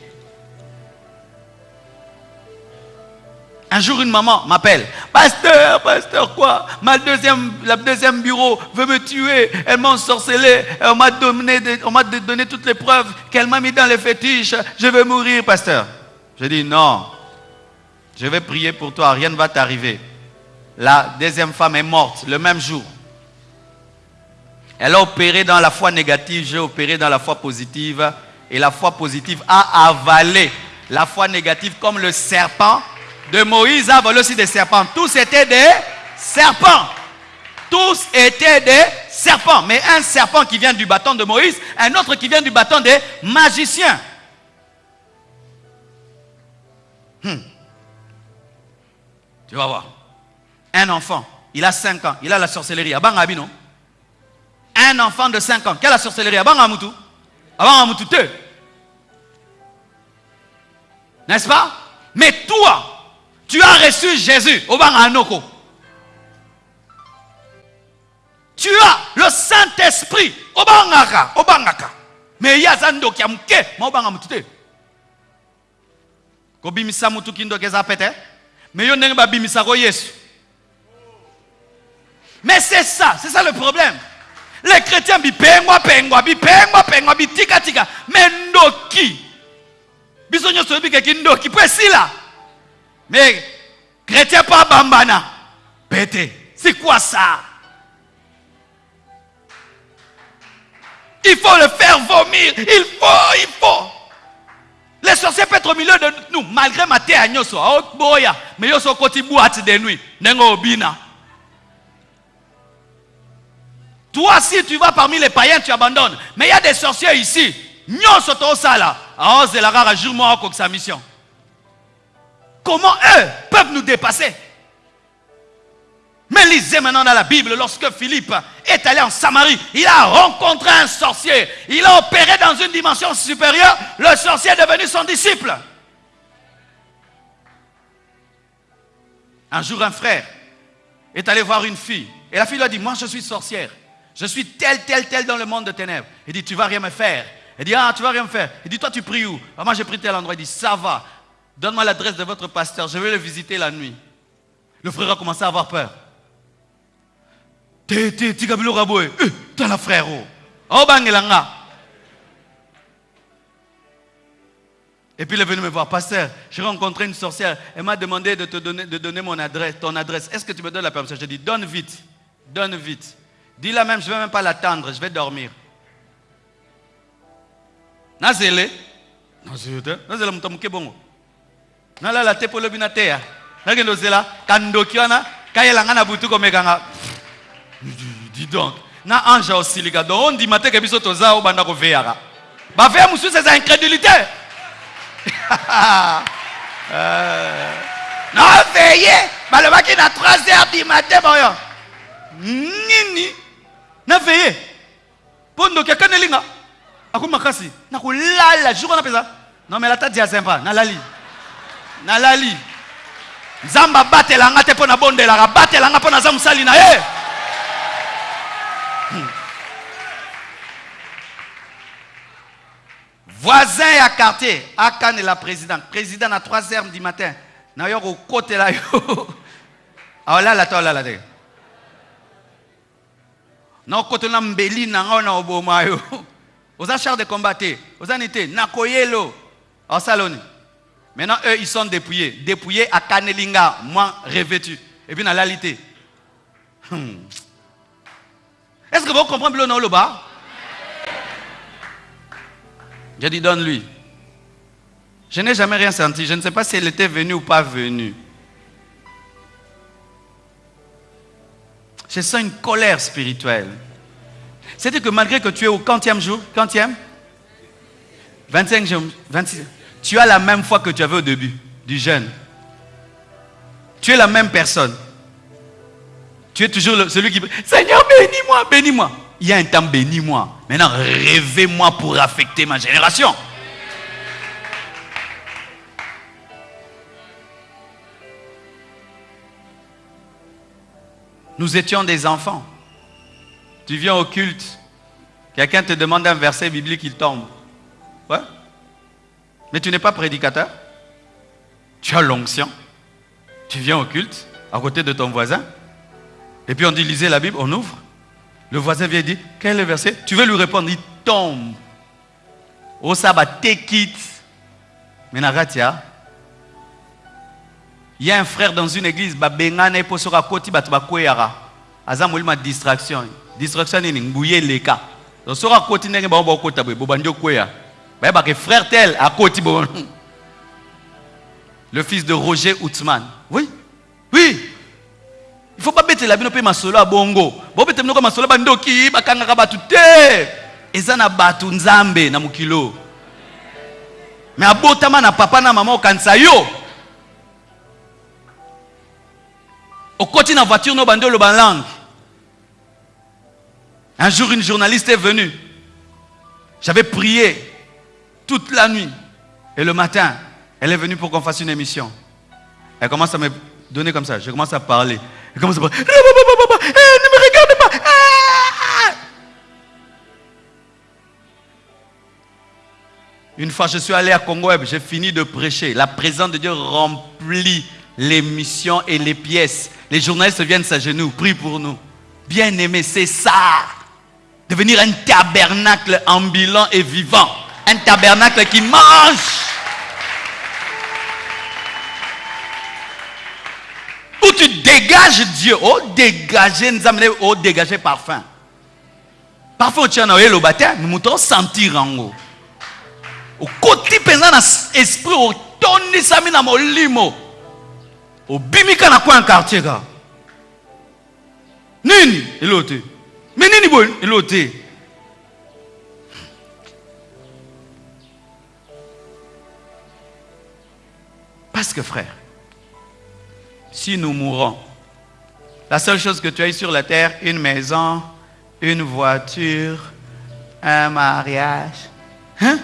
Un jour, une maman m'appelle. Pasteur, pasteur, quoi? Ma deuxième, la deuxième bureau veut me tuer. Elle m'a ensorcelé. On m'a donné, on m'a donné toutes les preuves qu'elle m'a mis dans les fétiches. Je vais mourir, pasteur. Je dis non. Je vais prier pour toi. Rien ne va t'arriver. La deuxième femme est morte le même jour. Elle a opéré dans la foi négative. J'ai opéré dans la foi positive. Et la foi positive a avalé la foi négative comme le serpent de Moïse a volé aussi des serpents. Tous étaient des serpents. Tous étaient des serpents. Mais un serpent qui vient du bâton de Moïse, un autre qui vient du bâton des magiciens. Hmm. Tu vas voir. Un enfant, il a 5 ans, il a la sorcellerie. non Un enfant de 5 ans, quelle la sorcellerie? Abangamutu Abangamutu N'est-ce pas? Mais toi, tu as reçu Jésus. Tu as le Saint-Esprit. Obangaka. Obangaka. Mais il y a Zando qui a mouké. Mais obanga mutute. Kobimisa mutu kindo keza pete. Mais yo ko Yesu. Mais c'est ça, c'est ça le problème. Les chrétiens bipengwa pengwa bipengwa pengwa bitika tika. Mais ndoki. Biso nyoso bikeki ndoki. Si là. Mais chrétien pas bambana. Pété. C'est quoi ça? Il faut le faire vomir. Il faut, il faut. Les sorciers peuvent être au milieu de nous, malgré ma terre Mais yo so koti boîte de nuit. Nengo obina. Toi, si tu vas parmi les païens, tu abandonnes. Mais il y a des sorciers ici. C'est la rare jour moi sa mission. Comment eux peuvent nous dépasser? Mais lisez maintenant dans la Bible, lorsque Philippe est allé en Samarie, il a rencontré un sorcier. Il a opéré dans une dimension supérieure. Le sorcier est devenu son disciple. Un jour, un frère est allé voir une fille. Et la fille lui a dit, moi je suis sorcière. Je suis tel, tel, tel dans le monde de ténèbres. Il dit, tu vas rien me faire. Il dit, ah, tu vas rien me faire. Il dit, toi tu pries où? Ah, Moi j'ai pris tel endroit. Il dit, ça va. Donne-moi l'adresse de votre pasteur, je vais le visiter la nuit. Le frère a commencé à avoir peur. tala frère obangela nga Et puis il est venu me voir, pasteur, j'ai rencontré une sorcière, elle m'a demandé de te donner, de donner mon adresse, ton adresse. Est-ce que tu me donnes la permission? J'ai dit, donne vite, donne vite. Dis-la même, je ne vais même pas l'attendre, je vais dormir. Nazele, nazele, nazele mutamuke bongo. Nalala te polo bina te ya. Nagendo zela, kandoki wana, kayela na butu. Dis donc, na anja osilika, donc on dit matin que biso toza obanda ko veyaka. Ba veya musu c'est incrédulité. euh, non veillé balobaki na 3 heures du matin boyo nini? Na veillé. Mpo ndoki akaneli nga aku makasi nakolala jour wana mpenza. Nomela ata diazemba nalali. Nalali. Nzambe abatelanga te mpo nabondelaka batelanga mpo naza mosali na ye. Hmm. voisin ya quartier akanela président. Président na 3 heures du matin. Na yo kokotela yo. Aolala te olala te na okotela mbeli na nga na oboma yo. Oza char de combat te oza ni te nakoyelo osala oni maintenant eux ils sont dépouillés. Dépouillés akaneli nga moi revêtu. Et puis nalali te hmm. est ce que vous comprenez bilo na oloba J'ai dit, donne-lui. Je n'ai jamais rien senti. Je ne sais pas si elle était venue ou pas venue. Je sens une colère spirituelle. C'est-à-dire que malgré que tu es au quantième jour, quantième? 25 jours, 26, tu as la même foi que tu avais au début du jeûne. Tu es la même personne. Tu es toujours celui qui... Seigneur, bénis-moi, bénis-moi il y a un temps bénis-moi. Maintenant, rêvez-moi pour affecter ma génération. Nous étions des enfants. Tu viens au culte, quelqu'un te demande un verset biblique, il tombe. Ouais. Mais tu n'es pas prédicateur. Tu as l'onction. Tu viens au culte, à côté de ton voisin. Et puis on dit, lisez la Bible, on ouvre. Le voisin vient dire, quel est le verset? Tu veux lui répondre, il tombe. Au sabbat, quitte. Mais Nagatia, il y a un frère dans une église, babengana et posora koti batu. Aza molima distraction. Distraction ni ngbuye leka. Donc sora koti ndenge ba ba kota bo bandi okweya. Ba ba que frère tel a koti bon. Le fils de Roger Outman. Oui. Oui. il faut pas bete la bino mpe masolo ya bongo bobete binoko masolo bandoki bakangaka bato te eza na bato nzambe na mokilo me abotama na papa na mama okanisa yo okoti na voiture no bandi oloba langue un jour une journaliste est venue j'avais prié toute la nuit et le matin elle est venue pour qu'on fasse une émission elle commence à me donner comme ça je commence à parler il commence à parler. Eh, ne me regarde pas. Ah! Une fois, je suis allé à Congo j'ai fini de prêcher. La présence de Dieu remplit les missions et les pièces. Les journalistes viennent s'agenouiller, prient pour nous. Bien aimé, c'est ça. Devenir un tabernacle ambulant et vivant. Un tabernacle qui mange. où tu dégages Dieu. Oh, dégager, nous oh, dégager parfum. Parfois, tu as un le baptême, nous moutons sentir en haut. Au côté pesant dans l'esprit, au tonni sami na molimo. Au bimika na un quartier, gars? Nini, elote. Mais nini bon, elote. Parce que frère, si nous mourons. La seule chose que tu as sur la terre, une maison, une voiture, un mariage, hein?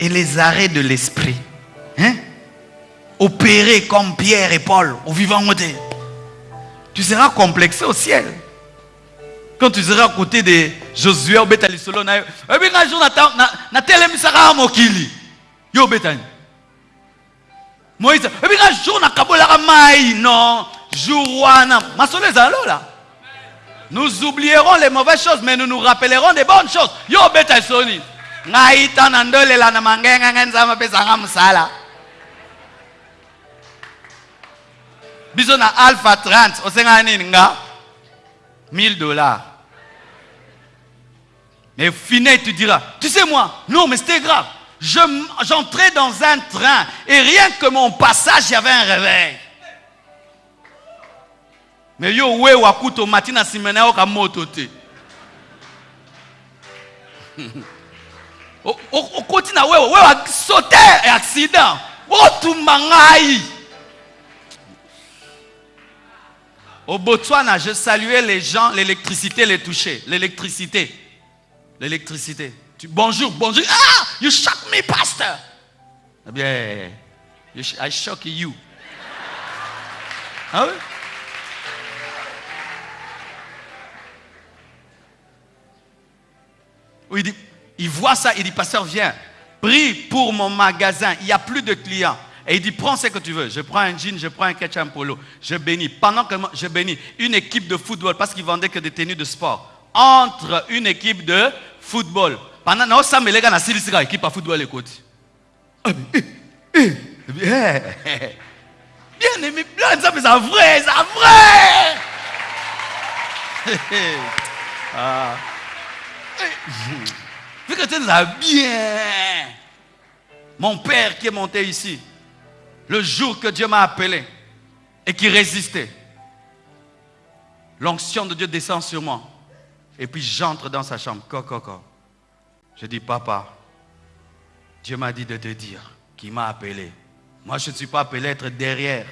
et les arrêts de l'esprit. Hein? Opérer comme Pierre et Paul au vivant côté. Tu seras complexé au ciel. Quand tu seras à côté de Josué, au Betali Solo, na un jour na telemisaka mokili. Yo Betani. moïse ebika jour nakabolaka mai non jour wana masolo ezala lola Nous oublierons les mauvaises choses, mais nous nous rappellerons des bonnes choses. Yo beta soni. Ngai tana ndole la na mangenga ngenza pesa nga Biso na Alpha 30, osenga nini nga? 1000 dollars. Mais Finet tu diras, tu sais moi, non mais c'était grave. Je- J'entrais dans un train et rien que mon passage, il y avait un réveil. Mais yo we wakuto matina simena yo kamoto te. O- o- okoti na wewe wewe sauté et accident otumba ngai au botswana je saluais les gens l'électricité les touchait l'électricité. L'électricité. Bonjour bonjour. Ah you shock me pastor eh bien i shock you. Ah oui? Oui, il, dit, il voit ça, il dit, pasteur, viens, prie pour mon magasin, il n'y a plus de clients. Et il dit, prends ce que tu veux. Je prends un jean, je prends un ketchup polo. Je bénis. Pendant que moi- je bénis une équipe de football, parce qu'ils vendaient que des tenues de sport, entre une équipe de football. Pendant que ça, les gars, c'est une équipe de football, écoute. Ah, mais, eh, eh, Bien, aimé, mais c'est vrai, c'est vrai. Ah. Vu que tu es bien. Mon père qui est monté ici, le jour que Dieu m'a appelé et qui résistait, l'onction de Dieu descend sur moi. Et puis j'entre dans sa chambre. Coco, coco. Je dis, papa, Dieu m'a dit de te dire qu'il m'a appelé. Moi, je ne suis pas appelé à être derrière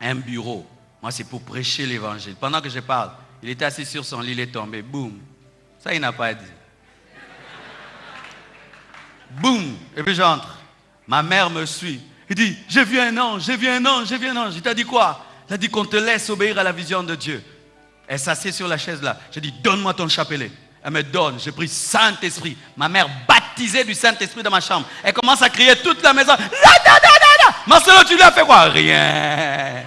un bureau. Moi, c'est pour prêcher l'évangile. Pendant que je parle, il était assis sur son lit, il est tombé. Boum. Ça, il n'a pas dit. Boum. Et puis j'entre. Ma mère me suit. Il dit, j'ai vu un ange, j'ai vu un ange, j'ai vu un ange. Il t'a dit quoi? Il a dit qu'on te laisse obéir à la vision de Dieu. Elle s'assied sur la chaise là. J'ai dit, donne-moi ton chapelet. Elle me donne. J'ai pris Saint-Esprit. Ma mère baptisée du Saint-Esprit dans ma chambre. Elle commence à crier toute la maison. Marcelo, tu lui as fait quoi? Rien.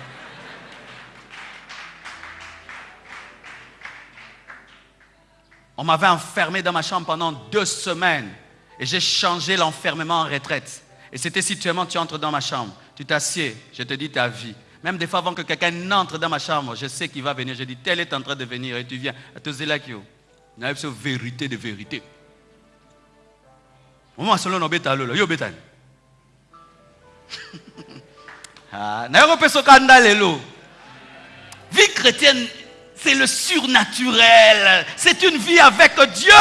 On m'avait enfermé dans ma chambre pendant deux semaines. Et j'ai changé l'enfermement en retraite. Et c'était si tu entres dans ma chambre, tu t'assieds, je te dis ta vie. Même des fois avant que quelqu'un n'entre dans ma chambre, je sais qu'il va venir. Je dis, tel est en train de venir et tu viens. Tu là qui a une vérité de vérité. Moi, solo no beta yo. Ah, na yo lelo. Vie chrétienne, c'est le surnaturel. C'est une vie avec Dieu.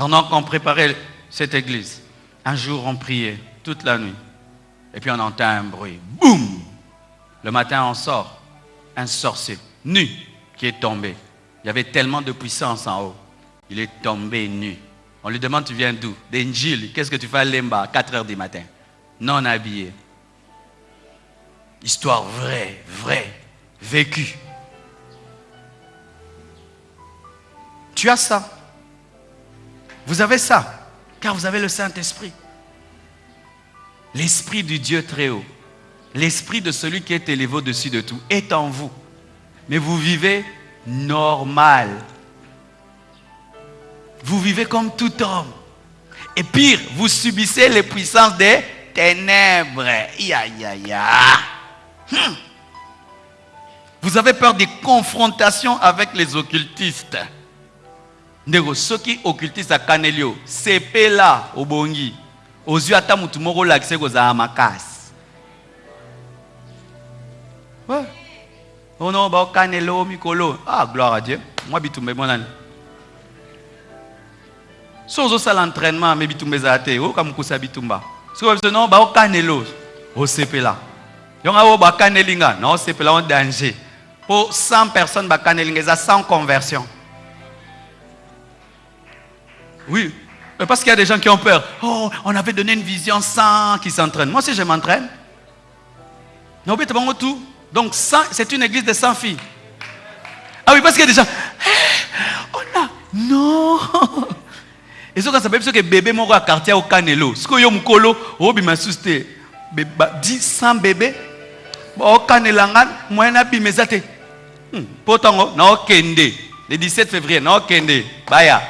Pendant qu'on préparait cette église, un jour on priait toute la nuit. Et puis on entend un bruit. Boum Le matin on sort. Un sorcier nu qui est tombé. Il y avait tellement de puissance en haut. Il est tombé nu. On lui demande tu viens d'où? D'Injil. Qu'est-ce que tu fais à Lemba? À 4 heures du matin Non habillé. Histoire vraie, vraie, vécue. Tu as ça. Vous avez ça, car vous avez le Saint-Esprit. L'Esprit du Dieu très haut, l'Esprit de celui qui est élevé au-dessus de tout, est en vous. Mais vous vivez normal. Vous vivez comme tout homme. Et pire, vous subissez les puissances des ténèbres. Ya, ya, ya. Vous avez peur des confrontations avec les occultistes. Ndeko soki occultiste akaneli sepela obongi. Ozwi ata motu moko olakise kozala makasi. Oh non baokanela o mikolo. Ah gloire à dieu. Mwa bitumba emonani so ozosala entraînement me bitumba ezala te. Oyoka mokusa ya bitumba. Soki biso non baokanela osepela. Yongo oyo bakaneli na osepela o danger. Mpo 100 personnes bakaneli eza sans conversion Oui, mais parce qu'il y a des gens qui ont peur. Oh, on avait donné une vision sans qui s'entraîne. Moi aussi, je m'entraîne. Donc, c'est une église de 100 filles. Ah oui, parce qu'il y a des gens. Eh, on a. Non. ezoka sababu soki bebe moko ya quartier okanelo sikoyo yo mokolo obima susu te 100 bebe okanela nga moyen nabima eza te mpo hmm, ntango naokende le 17 février naokende baya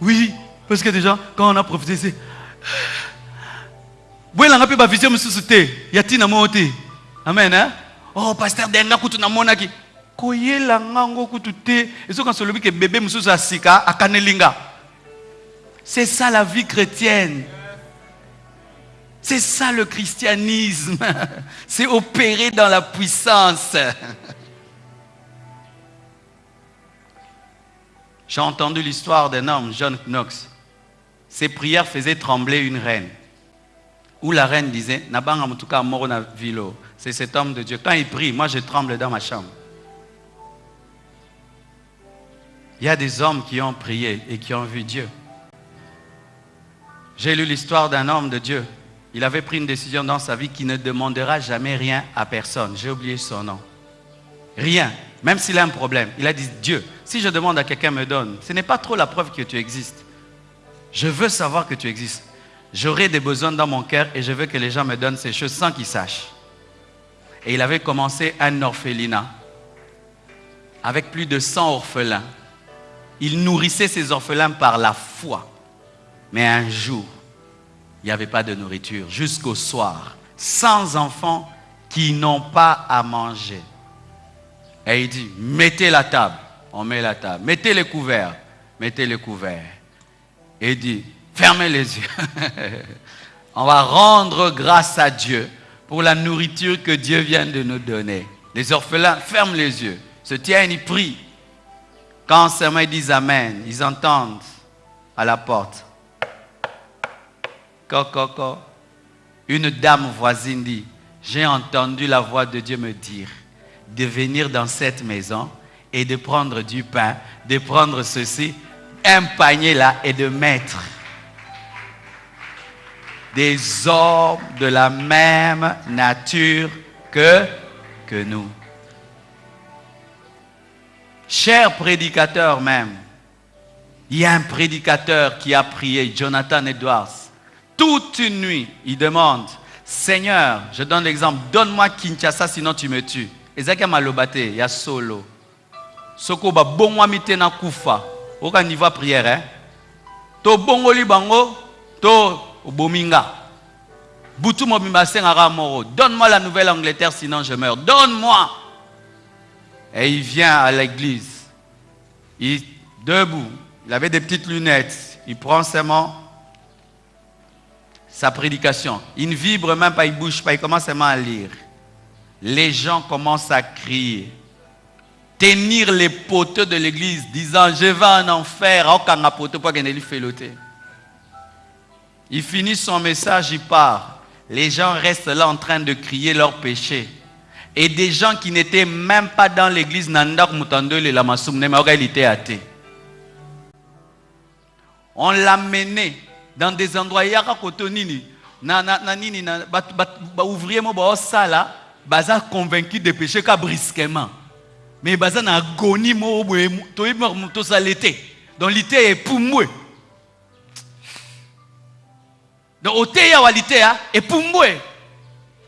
oui parce que déjà quand on a profité c'est bwelanga mpe bavision mosusu te ya ntina moko te. Amen hein? oh paster denga kutu namonaki koyelanga ngo kutu te. Ezoka solobi ke bebe mosusu asika akanelinga. C'est ça la vie chrétienne. C'est ça le christianisme. C'est opérer dans la puissance j'ai entendu l'histoire d'un homme John Knox ses prières faisaient trembler une reine où la reine disait vilo c'est cet homme de Dieu quand il prie moi je tremble dans ma chambre Il y a des hommes qui ont prié et qui ont vu Dieu. J'ai lu l'histoire d'un homme de Dieu. Il avait pris une décision dans sa vie qui ne demandera jamais rien à personne. J'ai oublié son nom. Rien. Même s'il a un problème. Il a dit, Dieu, si je demande à quelqu'un me donne, ce n'est pas trop la preuve que tu existes. Je veux savoir que tu existes. J'aurai des besoins dans mon cœur et je veux que les gens me donnent ces choses sans qu'ils sachent. Et il avait commencé un orphelinat avec plus de 100 orphelins. Il nourrissait ses orphelins par la foi. Mais un jour, il n'y avait pas de nourriture jusqu'au soir. Sans enfants qui n'ont pas à manger. Et il dit, mettez la table. On met la table. Mettez les couverts. Mettez les couverts. Et il dit, fermez les yeux. On va rendre grâce à Dieu pour la nourriture que Dieu vient de nous donner. Les orphelins ferment les yeux, se tiennent, ils prient. Quand seulement ils disent Amen, ils entendent à la porte. Une dame voisine dit, j'ai entendu la voix de Dieu me dire de venir dans cette maison et de prendre du pain, de prendre ceci, un panier là et de mettre des hommes de la même nature que, que nous. Cher prédicateur même, il y a un prédicateur qui a prié, Jonathan Edwards. Toute une nuit, il demande, Seigneur, je donne l'exemple, donne-moi Kinshasa sinon tu me tues. Ezaka malobate, il y a solo. Soko ba bongwa mitena kufa. Oka niveau prière hein? To bongoli bango, to bominga. Butu mobimba moro. Donne-moi la Nouvelle-Angleterre sinon je meurs. Donne-moi. Et il vient à l'église. Il debout. Il avait des petites lunettes. Il prend seulement sa prédication. Il ne vibre même pas, il bouge pas, il commence seulement à lire. Les gens commencent à crier. Tenir les poteaux de l'église, disant Je vais en enfer. Il finit son message, il part. Les gens restent là en train de crier leur péché et des gens qui n'étaient même pas dans l'église Nandak Mutandole la il était athée. On l'a mené dans des endroits yaka kotonini na na na nini na ba ouvrier mo ba sala baza convaincu de péché ka brusquement mais baza na agonie mo to to salete donc l'ité est pour moi. Donc oteya walitea et pour moi.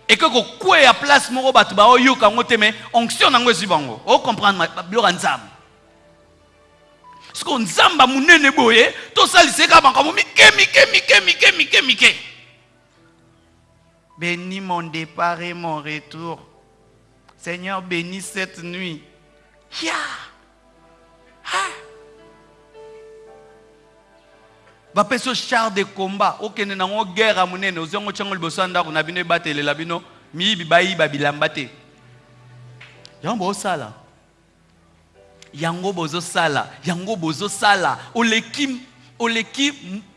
Eke kokwea place moko bato baoyoka yango te me onction nango ezwi bango. Ocomprendre biloko ya nzambe siko nzambe monene boye tosalisa eka makambo mike mike mike mike mike mike bénis mon départ et mon retour. Seigneur bénis cette nuit. Ya! Yeah. bapesi yo char de combat. Okende nango guerre ya monene ozwi yango tiango liboso ya ndako. Na bino ebatelela bino. Miyibi bayiba bilamba te. Yango bozosala yango bozosala. Yango bozosala. Oleki oleki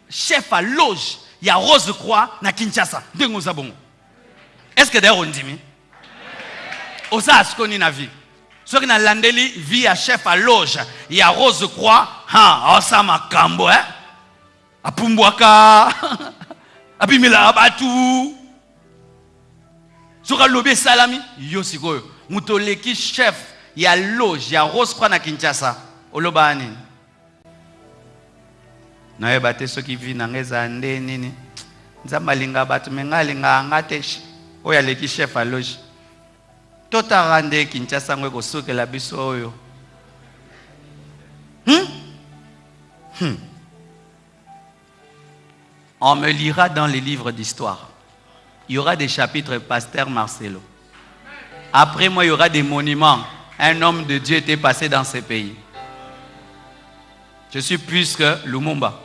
chef à loge ya rose croix na kinshasa. Ndenge oza que d'ailleurs ondimi osala siko nini na vie soki nalandeli vie ya chef à loge ya rose croix ha aosala makambo eh? apumbwaka abimelaka batu soki alobi esalami yo sikoyo moto oleki chef ya loge ya rose croix na kinshasa. Olobaka nini? Nayeba te soki vi na ngai ezala nde nini? Nzambe alinga bato me ngai alingaka nga te oyo aleki chef aloge totaka nde kinshasa ngo ekosukela biso oyo. Hmm? Hmm. on me lira dans les livres d'histoire. Il y aura des chapitres pasteur Marcelo. Après moi il y aura des monuments. Un homme de Dieu était passé dans ces pays. Je suis plus que Lumumba.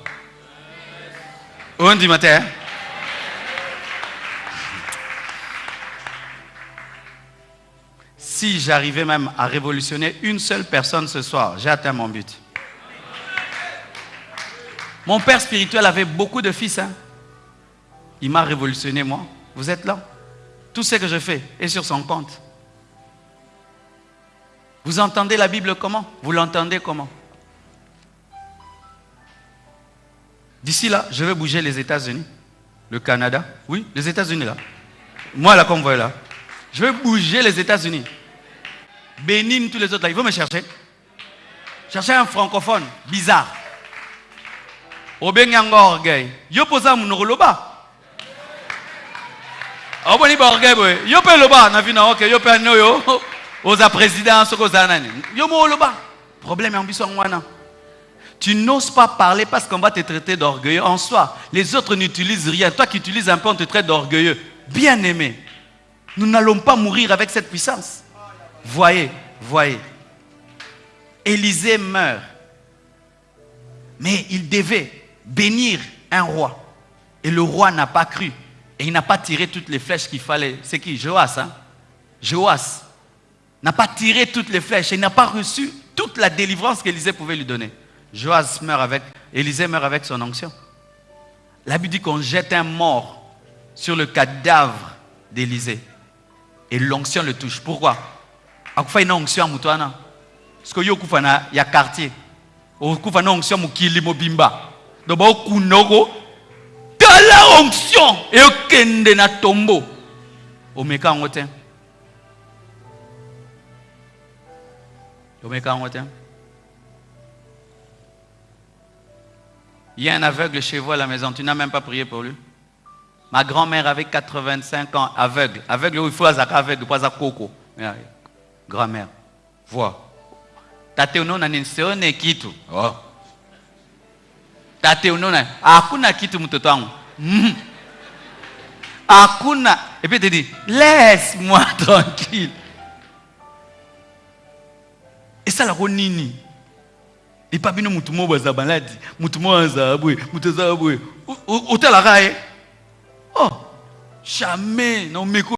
On dit matin si j'arrivais même à révolutionner une seule personne ce soir, j'ai atteint mon but. Mon père spirituel avait beaucoup de fils. Hein. Il m'a révolutionné, moi. Vous êtes là. Tout ce que je fais est sur son compte. Vous entendez la Bible comment? Vous l'entendez comment? D'ici là, je vais bouger les États-Unis, le Canada. Oui, les États-Unis là. Moi là, comme vous voyez là. Je vais bouger les États-Unis. Bénin, tous les autres là, il faut me chercher. Chercher un francophone, bizarre. Obenyango orgueil. Yo posa munoko loba. oboni baorgueil boye yo mpe loba na vi na oke yo mpe ani oyo oza président soki oza nani yo mo oloba problème ya biso tu n'oses pas parler parce qu'on va te traiter d'orgueilleux en soi. Les autres n'utilisent rien. Toi qui utilises un peu, on te traite d'orgueilleux. Bien aimé, nous n'allons pas mourir avec cette puissance. Voyez, voyez. Élisée meurt. Mais il devait bénir un roi. Et le roi n'a pas cru. Et il n'a pas tiré toutes les flèches qu'il fallait. C'est qui? Joas, hein? Joas n'a pas tiré toutes les flèches. Et il n'a pas reçu toute la délivrance qu'Élisée pouvait lui donner. Joas meurt avec, Élisée meurt avec son onction. La Bible dit qu'on jette un mort sur le cadavre d'Élisée. Et l'onction le touche. Pourquoi? Akufa ina onction ya moto wana. Sikoyo yo okufa na ya quartier. Okufa na onction mokili mobimba. Donc baokunda oko tala onction eyokende na tombo. Omeka yango te. Omeka yango te. Il y a un aveugle chez vous à la maison, tu n'as même pas prié pour lui. Ma grand-mère avait 85 ans, aveugle. Aveugle, il faut aveugle, pas à coco grand-mère vois tate unaona nini sione kitu? Oh. tate unaona hakuna kitu mtoto wangu. Mm. hakuna. Et puis te dit laisse moi tranquille esalako nini? Epa bino mutu moko baza baladi mutu moko aza boye mutu aza boye otalaka ye oh jamais na omeko